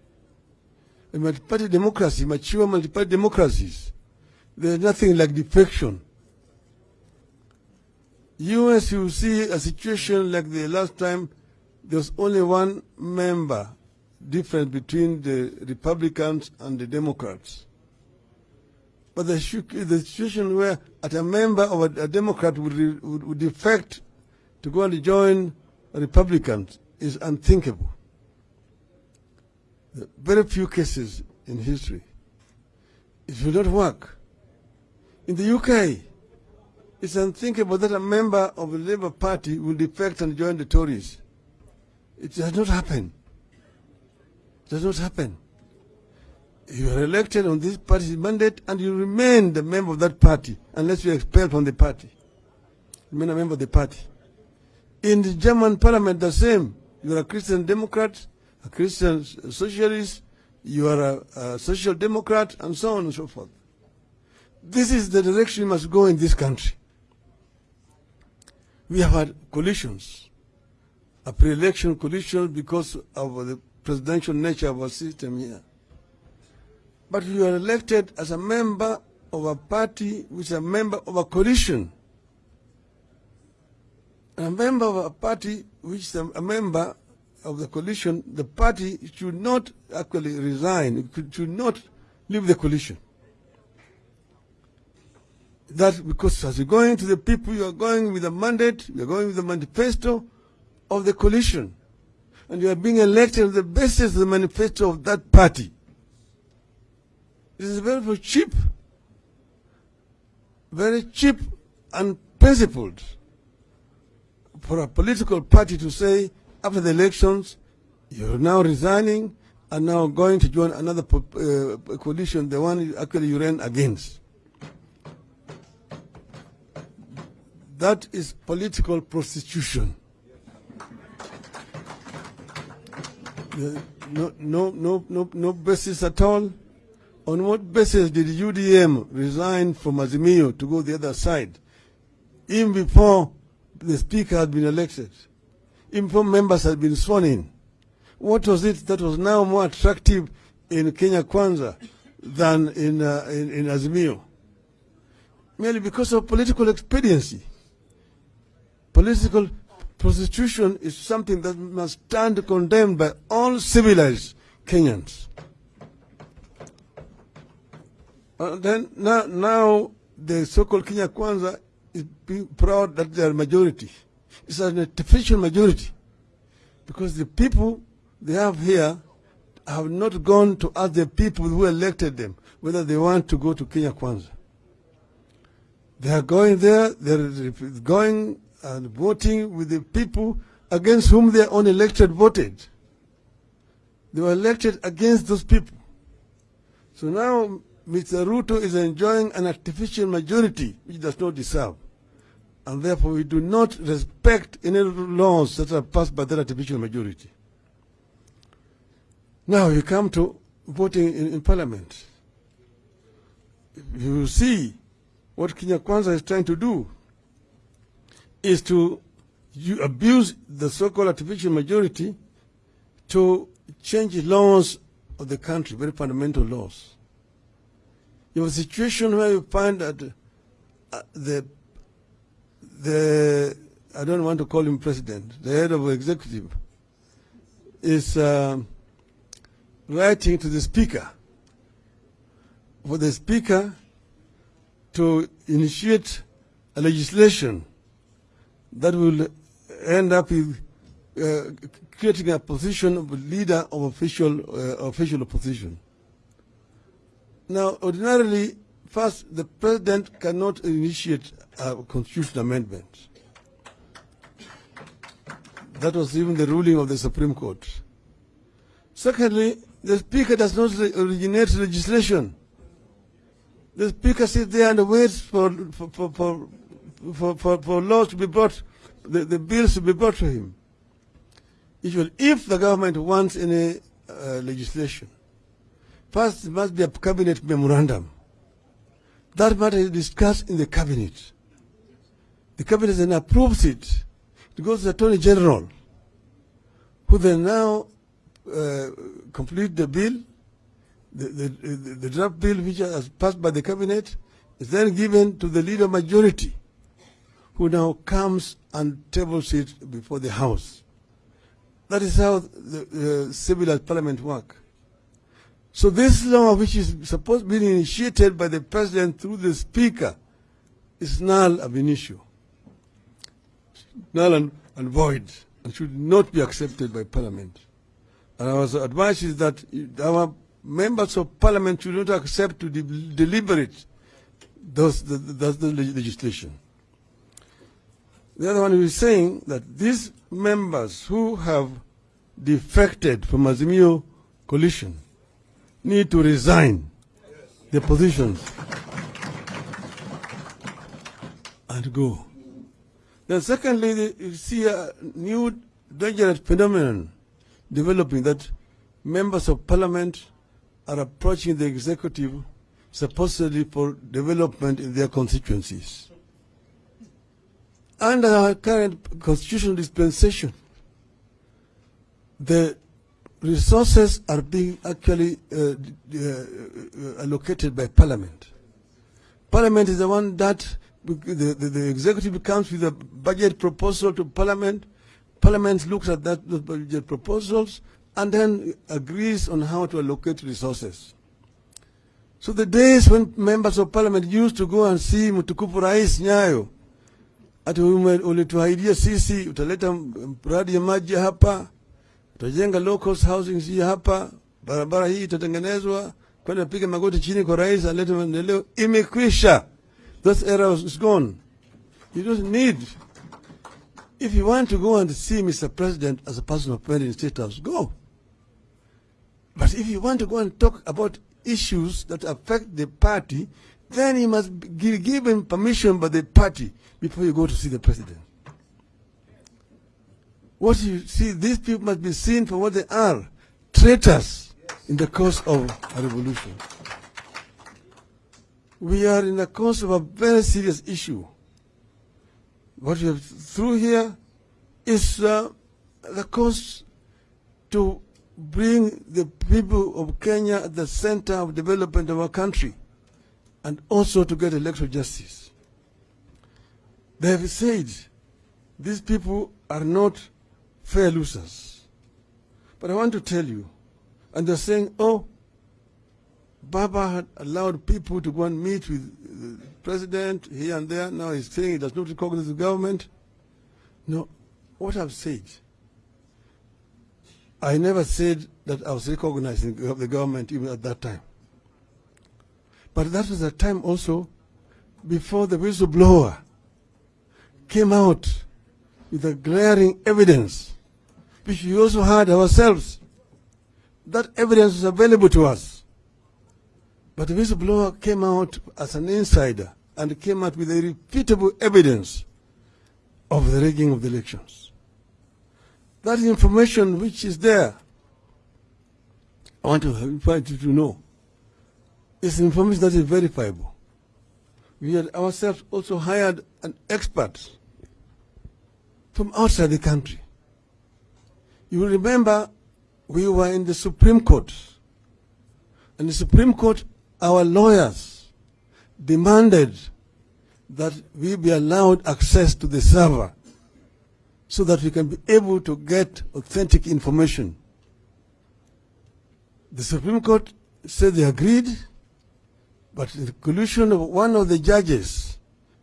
[SPEAKER 4] A multi-party democracy, mature multi-party democracies, there's nothing like defection. US, you see a situation like the last time, there's only one member difference between the Republicans and the Democrats. But the, situation where at a member of a, a Democrat would, would, would defect to go and join Republicans is unthinkable. Very few cases in history. It will not work. In the UK, it's unthinkable that a member of the Labour Party will defect and join the Tories. It does not happen. It does not happen. You are elected on this party's mandate and you remain the member of that party unless you are expelled from the party. Remain a member of the party. In the German parliament, the same. You are a Christian Democrat, a Christian socialist, you are a, a social democrat, and so on and so forth. This is the direction we must go in this country. We have had coalitions, a pre-election coalition because of the presidential nature of our system here. But you are elected as a member of a party which is a member of a coalition. A member of a party which is a member of the coalition, the party should not actually resign, it should not leave the coalition. That because as you're going to the people, you are going with a mandate, you are going with the manifesto of the coalition. And you are being elected on the basis of the manifesto of that party. This is very, very cheap. Very cheap and principled for a political party to say after the elections, you're now resigning and now going to join another uh, coalition, the one you- actually you ran against. That is political prostitution. No, no, no, no, no basis at all. On what basis did UDM resign from Azimio to go the other side? Even before the speaker had been elected, even members had been sworn in. What was it that was now more attractive in Kenya Kwanza than in, uh, in, in Azimio? Merely because of political expediency. Political prostitution is something that must stand condemned by all civilized Kenyans. Uh, then now, now the so-called Kenya Kwanza is proud that they are majority. It's an artificial majority because the people they have here have not gone to ask the people who elected them whether they want to go to Kenya Kwanza. They are going there, they're going and voting with the people against whom their own elected voted. They were elected against those people. So now Mr. Ruto is enjoying an artificial majority which does not deserve. And therefore we do not respect any laws that are passed by that artificial majority. Now you come to voting in, in parliament. You see what Kenya Kwanza is trying to do is to you abuse the so-called artificial majority to change laws of the country, very fundamental laws. You have a situation where you find that uh, the the I don't want to call him president, the head of executive is uh, writing to the speaker for the speaker to initiate a legislation that will end up with uh, creating a position of a leader of official uh, official opposition. Now, ordinarily, first, the president cannot initiate a constitutional amendment. That was even the ruling of the Supreme Court. Secondly, the Speaker does not originate legislation. The Speaker sits there and waits for, for, for, for, for, for, laws to be brought, the, the bills to be brought to him. Usually, if the government wants any uh, legislation, first there must be a cabinet memorandum. That matter is discussed in the cabinet. The cabinet then approves it. It goes to the Attorney General, who then now uh, complete the bill. The, the, the, the draft bill which has passed by the cabinet is then given to the leader majority, who now comes and tables it before the House. That is how the uh, civilized parliament work. So this law, which is supposed to be initiated by the president through the speaker, is null ab initio, null and, and void, and should not be accepted by parliament. And our advice is that our members of parliament should not accept to de- deliberate those the, the, the legislation. The other one is saying that these members who have defected from Azimio coalition need to resign their positions and go. Then secondly, you see a new dangerous phenomenon developing that members of parliament are approaching the executive supposedly for development in their constituencies. Under our current constitutional dispensation, the resources are being actually uh, uh, uh, allocated by parliament. Parliament is the one that the, the, the executive comes with a budget proposal to parliament. Parliament looks at that those budget proposals and then agrees on how to allocate resources. So the days when members of parliament used to go and see mtukufu rais Nyayo ati ulituahidia sisi utaleta mradi ya maji hapa, utajenga low cost housing hii hapa, barabara hii itatengenezwa, kwenda piga magoti chini kwa rais alete maendeleo. Imekwisha, that era is gone. You don't need. If you want to go and see Mr. President as a person of in State House, go. But if you want to go and talk about issues that affect the party, then you must be gi- given permission by the party before you go to see the president. What you see, these people must be seen for what they are traitors in the cause of a revolution. We are in the course of a very serious issue. What we have through here is uh, the course to bring the people of Kenya at the center of development of our country and also to get electoral justice. They have said these people are not fair losers. But I want to tell you, and they're saying, oh, Baba had allowed people to go and meet with the president here and there. Now he's saying he does not recognize the government. No, what I've said, I never said that I was recognizing the the government even at that time. But that was a time also before the whistleblower came out with a glaring evidence, which we also had ourselves. That evidence was available to us. But the whistleblower came out as an insider and came out with irrefutable evidence of the rigging of the elections. That information which is there, I want to invite you to know, is information that is verifiable. We had ourselves also hired an expert from outside the country. You will remember we were in the Supreme Court. And the Supreme Court, our lawyers demanded that we be allowed access to the server so that we can be able to get authentic information. The Supreme Court said they agreed, but the collusion of one of the judges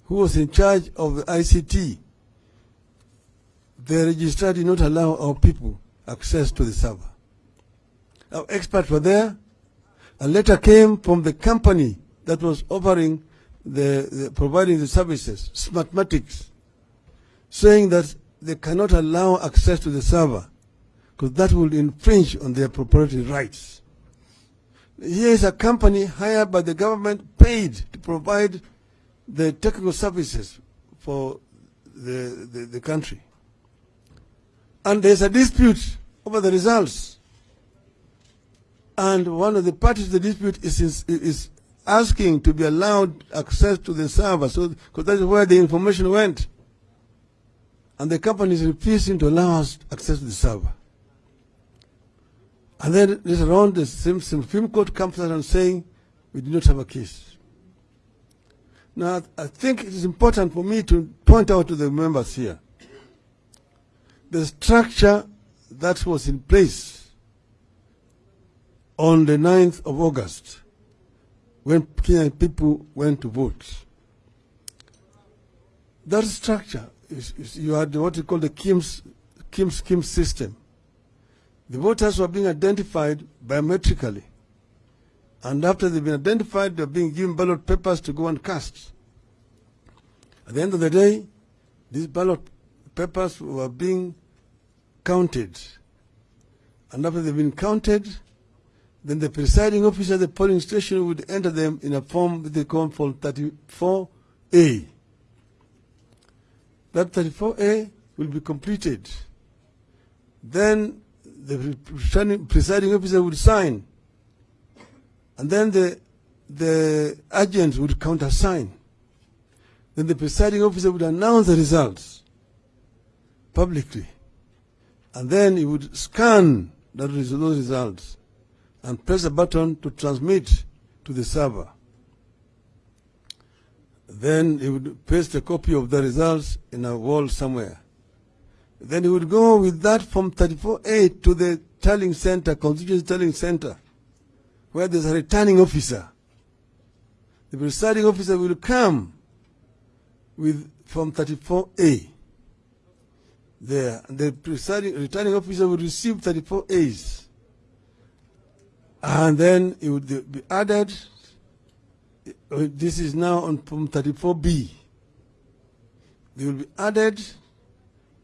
[SPEAKER 4] who was in charge of the ICT, the registrar did not allow our people access to the server. Our experts were there. A letter came from the company that was offering the, the providing the services, Smartmatics, saying that they cannot allow access to the server because that would infringe on their proprietary rights. Here is a company hired by the government, paid to provide the technical services for the, the, the country. And there's a dispute over the results. And one of the parties to the dispute is, is, is asking to be allowed access to the server, so because that is where the information went. And the company is refusing to allow us access to the server. And then later on, the Supreme Court comes out and saying, we do not have a case. Now, I think it is important for me to point out to the members here the structure that was in place on the 9th of August when Kenyan people went to vote. That structure is, is you had what you call the KIEMS, KIEMS Kim system. The voters were being identified biometrically. And after they've been identified, they're being given ballot papers to go and cast. At the end of the day, these ballot papers were being counted And after they've been counted, then the presiding officer at the polling station would enter them in a form that they call Form 34A. That 34A will be completed. Then the presiding- officer would sign. And then the, the agent would countersign. Then the presiding officer would announce the results publicly. And then he would scan that those results and press a button to transmit to the server. Then he would paste a copy of the results in a wall somewhere. Then he would go with that Form 34A to the tallying center, constituency tallying center, where there's a returning officer. The presiding officer will come with Form 34A. There, the presiding returning officer will receive 34As, and then it would be added. uh, This is now on Form 34B. They will be added,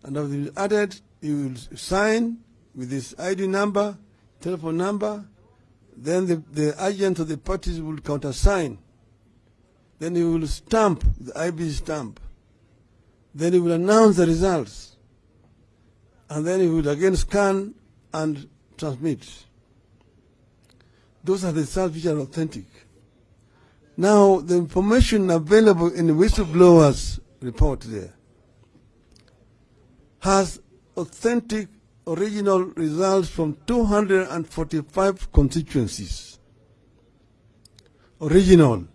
[SPEAKER 4] and after they will added, you will sign with this ID number, telephone number. Then the, the agent of the parties will countersign. Then he will stamp the IB stamp. Then he will announce the results. And then he will again scan and transmit. Those are the results which are authentic. Now, the information available in the whistleblower's report there has authentic original results from 245 constituencies. Original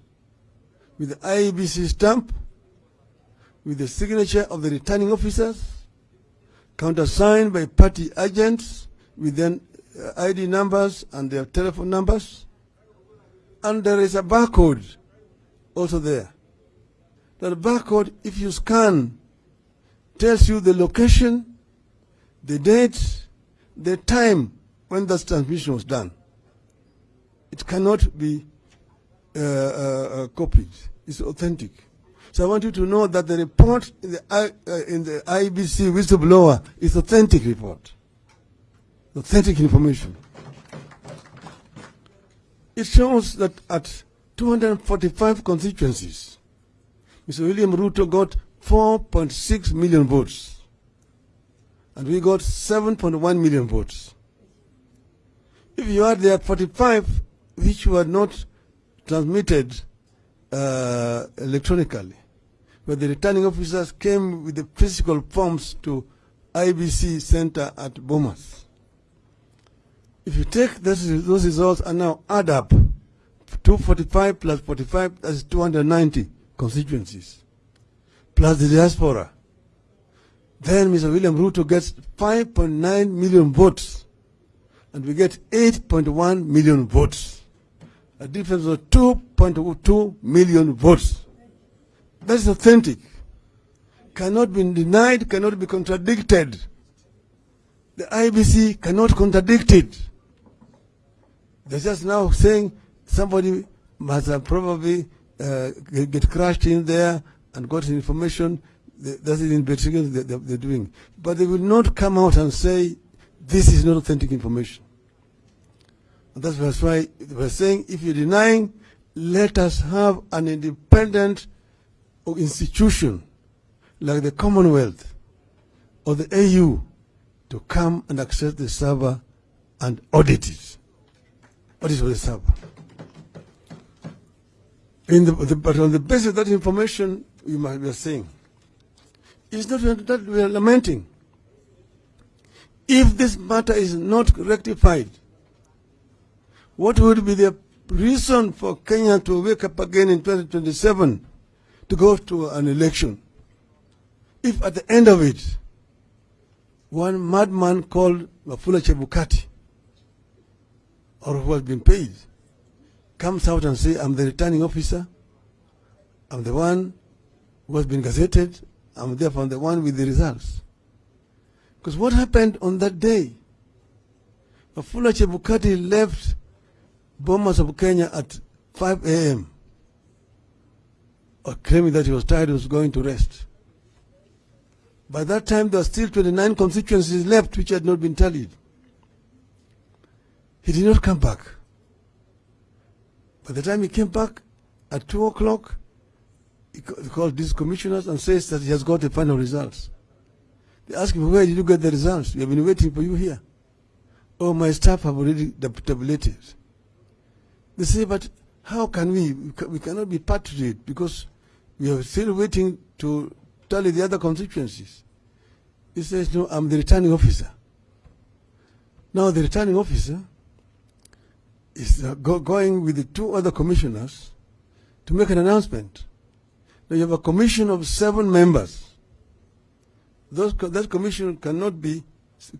[SPEAKER 4] with the IEBC stamp, with the signature of the returning officers, countersigned by party agents with then uh, ID numbers and their telephone numbers. And there is a barcode also there. That barcode, if you scan, tells you the location, the date, the time when that transmission was done. It cannot be uh, uh, uh, copied. It's authentic. So I want you to know that the report in the, uh, in the IEBC whistleblower is authentic report, authentic information. It shows that at 245 constituencies, Mr. William Ruto got 4.6 million votes, and we got 7.1 million votes. If you add the 45 which were not transmitted uh, electronically, where the returning officers came with the physical forms to IEBC Center at Bomas. If you take those, those results and now add up 245 plus 45, that's 290 constituencies, plus the diaspora, then Mr. William Ruto gets 5.9 million votes, and we get 8.1 million votes. A difference of 2.2 million votes. That is authentic. Cannot be denied, cannot be contradicted. The IEBC cannot contradict it. They're just now saying somebody must have probably uh, get, get crashed in there and got information. That's the investigation that they're, doing. But they will not come out and say this is not authentic information. And that's that's why we're saying if you're denying, let us have an independent institution like the Commonwealth or the AU to come and access the server and audit it. Of the server. In the, the, but on the basis of that information, we might be saying, it's not that we are lamenting. If this matter is not rectified, what would be the reason for Kenya to wake up again in 2027 to go to an election? If at the end of it, one madman called Wafula Chebukati, or who has been paid, comes out and say, I'm the returning officer, I'm the one who has been gazetted, I'm therefore the one with the results. Because what happened on that day? Wafula Chebukati left Bomas of Kenya at 5 a.m. claiming that he was tired, he was going to rest. By that time, there were still 29 constituencies left which had not been tallied. He did not come back. By the time he came back at 2 o'clock, he called these commissioners and says that he has got the final results. They ask him, where did you get the results? We have been waiting for you here. Oh, my staff have already tab- tabulated. They say, but how can we? We, we cannot be part of it because we are still waiting to tally the other constituencies. He says, no, I'm the returning officer. Now the returning officer is uh, go, going with the two other commissioners to make an announcement. Now you have a commission of seven members. Those, that commission cannot be,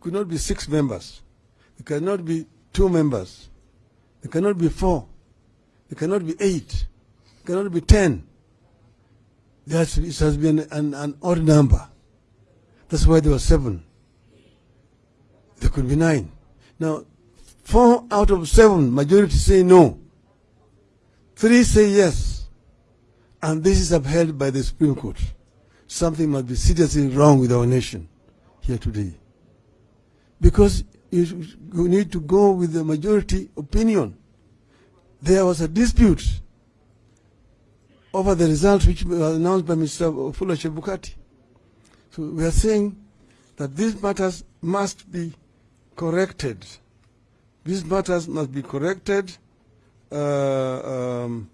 [SPEAKER 4] could not be six members. It cannot be two members. It cannot be four. It cannot be eight. It cannot be ten. That's, it has been an, an odd number. That's why there were seven. There could be nine. Now, four out of seven, majority say no. Three say yes. And this is upheld by the Supreme Court. Something must be seriously wrong with our nation here today. Because you, need to go with the majority opinion. There was a dispute over the results which were announced by Mr. Wafula Chebukati. So we are saying that these matters must be corrected. These matters must be corrected uh, um,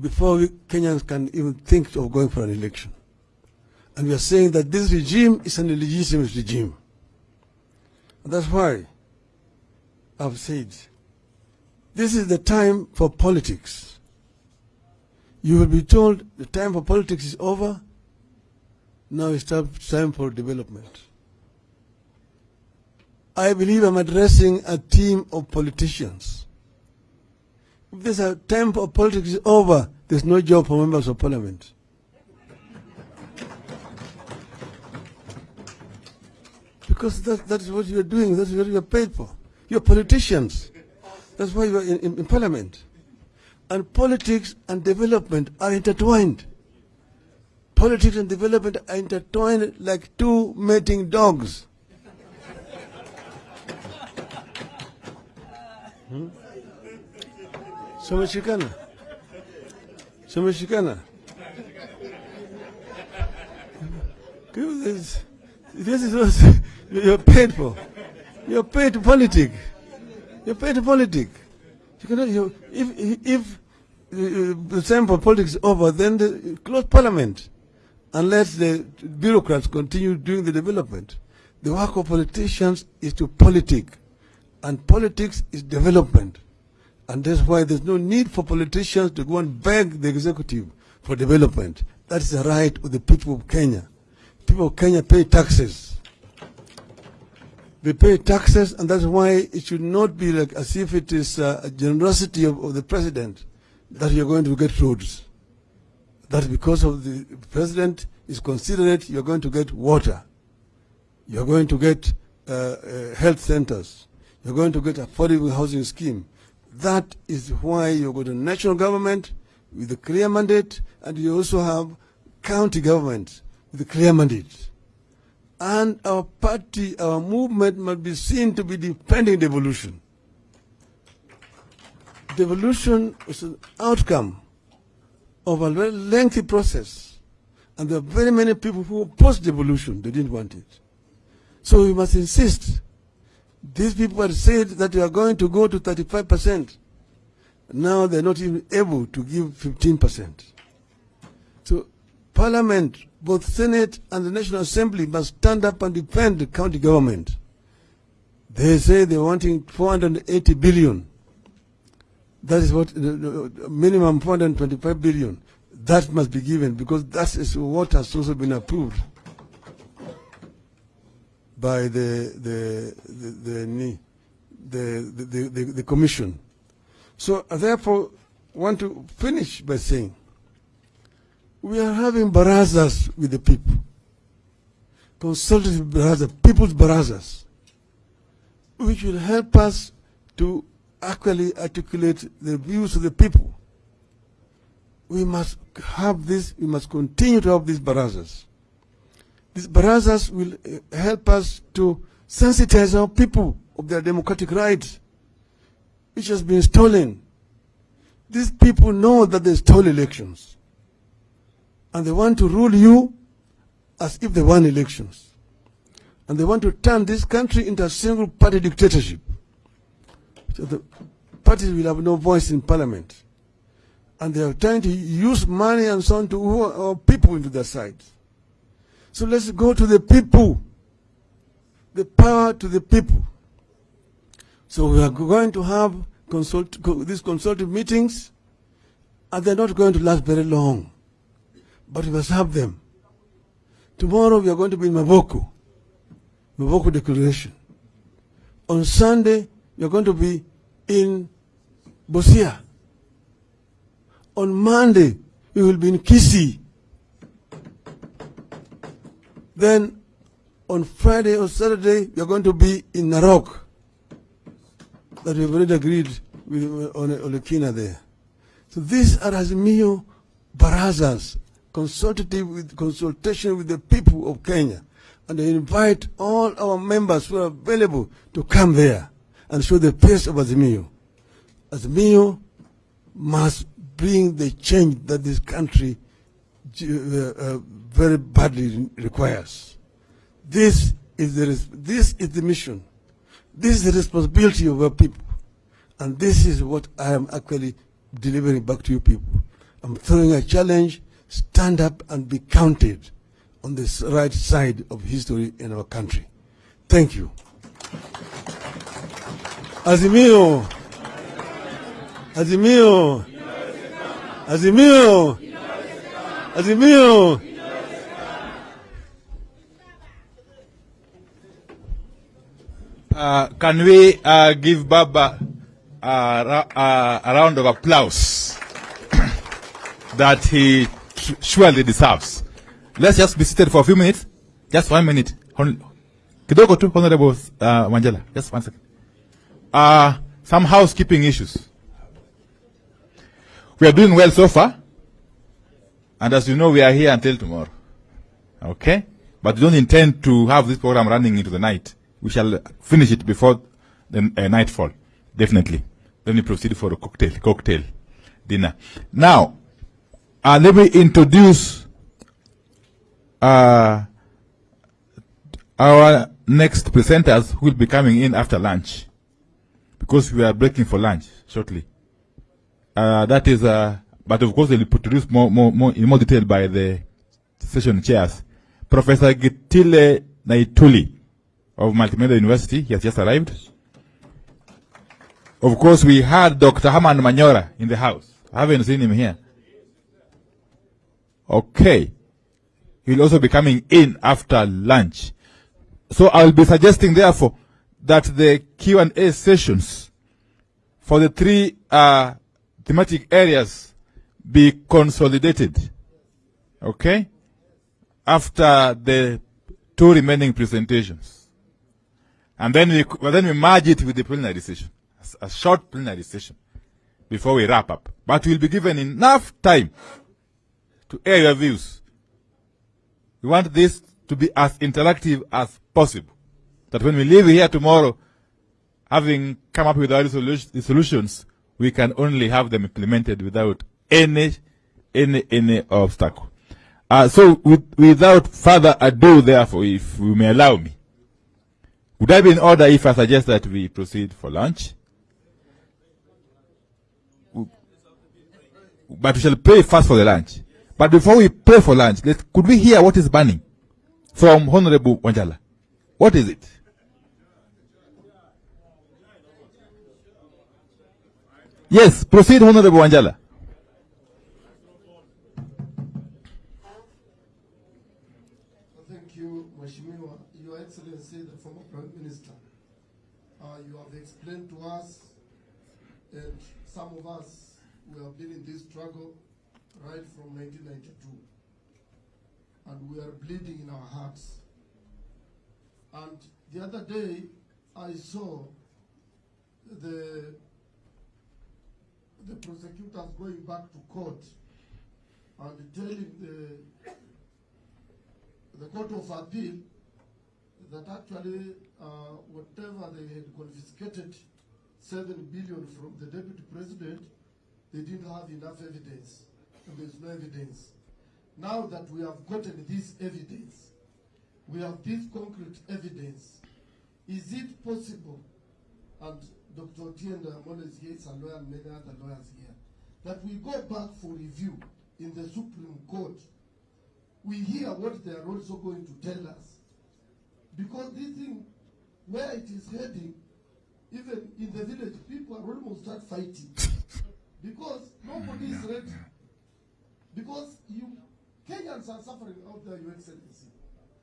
[SPEAKER 4] before we, Kenyans can even think of going for an election. And we are saying that this regime is an illegitimate regime. And that's why I've said this is the time for politics. You will be told the time for politics is over. Now it's time time for development. I believe I'm addressing a team of politicians. If there's a time for politics is over, there's no job for members of parliament. Because that, that's what you're doing, that's what you're paid for. You're politicians. That's why you're in, in, in parliament. And politics and development are intertwined. Politics and development are intertwined like two mating dogs. Hmm? Someshikana. Someshikana. This, this is what you're paid for. You're paid to politic. You're paid to politic. You cannot. You, if if uh, the time for politics is over, then the, close parliament, unless the bureaucrats continue doing the development. The work of politicians is to politic, and politics is development, and that's why there's no need for politicians to go and beg the executive for development. That is the right of the people of Kenya. People of Kenya pay taxes. They pay taxes, and that's why it should not be like as if it is uh, a generosity of, of the president that you're going to get roads. That because of the president is considerate, you're going to get water. You're going to get uh, uh, health centers. You're going to get affordable housing scheme. That is why you go to national government with a clear mandate, and you also have county government with a clear mandate. And our party, our movement must be seen to be defending devolution. Devolution is an outcome of a very lengthy process. And there are very many people who opposed devolution, they didn't want it. So we must insist. These people said that we are going to go to 35%. Now they're not even able to give 15%. So Parliament, both Senate and the National Assembly must stand up and defend the county government. They say they're wanting 480 billion. That is what, the minimum 425 billion. That must be given because that is what has also been approved by the, the, the, the, the, the commission. So I therefore want to finish by saying we are having barazas with the people, consultative barazas, people's barazas, which will help us to actually articulate the views of the people. We must have this, we must continue to have these barazas. These barazas will uh, help us to sensitize our people of their democratic rights, which has been stolen. These people know that they stole elections. And they want to rule you as if they won elections. And they want to turn this country into a single party dictatorship. So the parties will have no voice in parliament. And they are trying to use money and so on to woo our people into their side. So let's go to the people. The power to the people. So we are going to have consult, co- these consultative meetings, and they're not going to last very long. But we must have them. Tomorrow we are going to be in Maboko, Maboko Declaration. On Sunday, we are going to be in Busia. On Monday, we will be in Kisii. Then on Friday or Saturday, we are going to be in Narok. That we've already agreed with uh, on Olekina there. So these are Azimio barazas, consultative with consultation with the people of Kenya. And I invite all our members who are available to come there and show the face of Azimio. Azimio must bring the change that this country uh, uh, very badly requires. This is the this is the mission. This is the responsibility of our people, and this is what I am actually delivering back to you people. I'm throwing a challenge: stand up and be counted on this right side of history in our country. Thank you. Azimio. Azimio. Azimio. Azimio.
[SPEAKER 5] Uh, can we uh, give Baba ra- uh, a round of applause that he surely deserves? Let's just be seated for a few minutes. Just one minute. Kidogo tu, Honorable uh. Just one second. Uh, some housekeeping issues. We are doing well so far. And as you know, we are here until tomorrow. Okay? But we don't intend to have this program running into the night. We shall finish it before the uh, nightfall. Definitely. Then we proceed for a cocktail, cocktail dinner. Now, uh, let me introduce uh, our next presenters who will be coming in after lunch. Because we are breaking for lunch shortly. Uh, that is, uh, but of course they'll be introduced more, more, more, in more detail by the session chairs. Professor Gitile Naituli of Multimedia University, he has just arrived. Of course, we had Dr. Herman Manyora in the house. I haven't seen him here. Okay. He'll also be coming in after lunch. So I'll be suggesting, therefore, that the Q&A sessions for the three uh, thematic areas be consolidated. Okay? After the two remaining presentations. And then we, well, then we merge it with the plenary session. A, short plenary session before we wrap up. But we'll be given enough time to air your views. We want this to be as interactive as possible. That when we leave here tomorrow, having come up with our the solutions, we can only have them implemented without any, any, any obstacle. Uh, so with, without further ado, therefore, if you may allow me, would I be in order if I suggest that we proceed for lunch? But we shall pray first for the lunch. But before we pray for lunch, let, could we hear what is burning from Honorable Wanjala? What is it? Yes, proceed, Honorable Wanjala.
[SPEAKER 6] 1992. And we are bleeding in our hearts. And the other day, I saw the, the prosecutors going back to court and telling the the Court of Appeal that actually uh, whatever they had confiscated, seven billion from the deputy president, they didn't have enough evidence, and there's no evidence. Now that we have gotten this evidence, we have this concrete evidence. Is it possible, and Dr. Otiende Amollo is here, is a lawyer, and many other lawyers here, that we go back for review in the Supreme Court? We hear what they are also going to tell us. Because this thing, where it is heading, even in the village, people are almost start fighting. because nobody is ready. Because you, Kenyans are suffering out there, Your Excellency,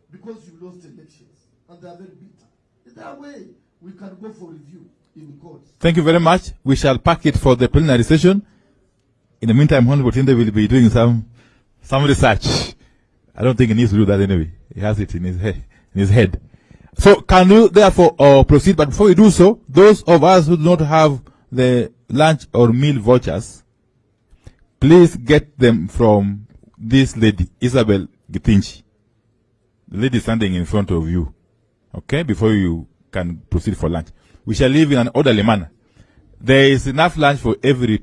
[SPEAKER 6] because you lost elections, and they are very bitter. Is there a way we can go for review in courts?
[SPEAKER 5] Thank you very much. We shall pack it for the plenary session. In the meantime, Honorable Tinde will be doing some some research. I don't think he needs to do that anyway. He has it in his head. In his head. So, can you therefore uh, proceed? But before we do so, those of us who do not have the lunch or meal vouchers, please get them from this lady, Isabel Gitinchi. The lady standing in front of you. Okay, before you can proceed for lunch. We shall live in an orderly manner. There is enough lunch for every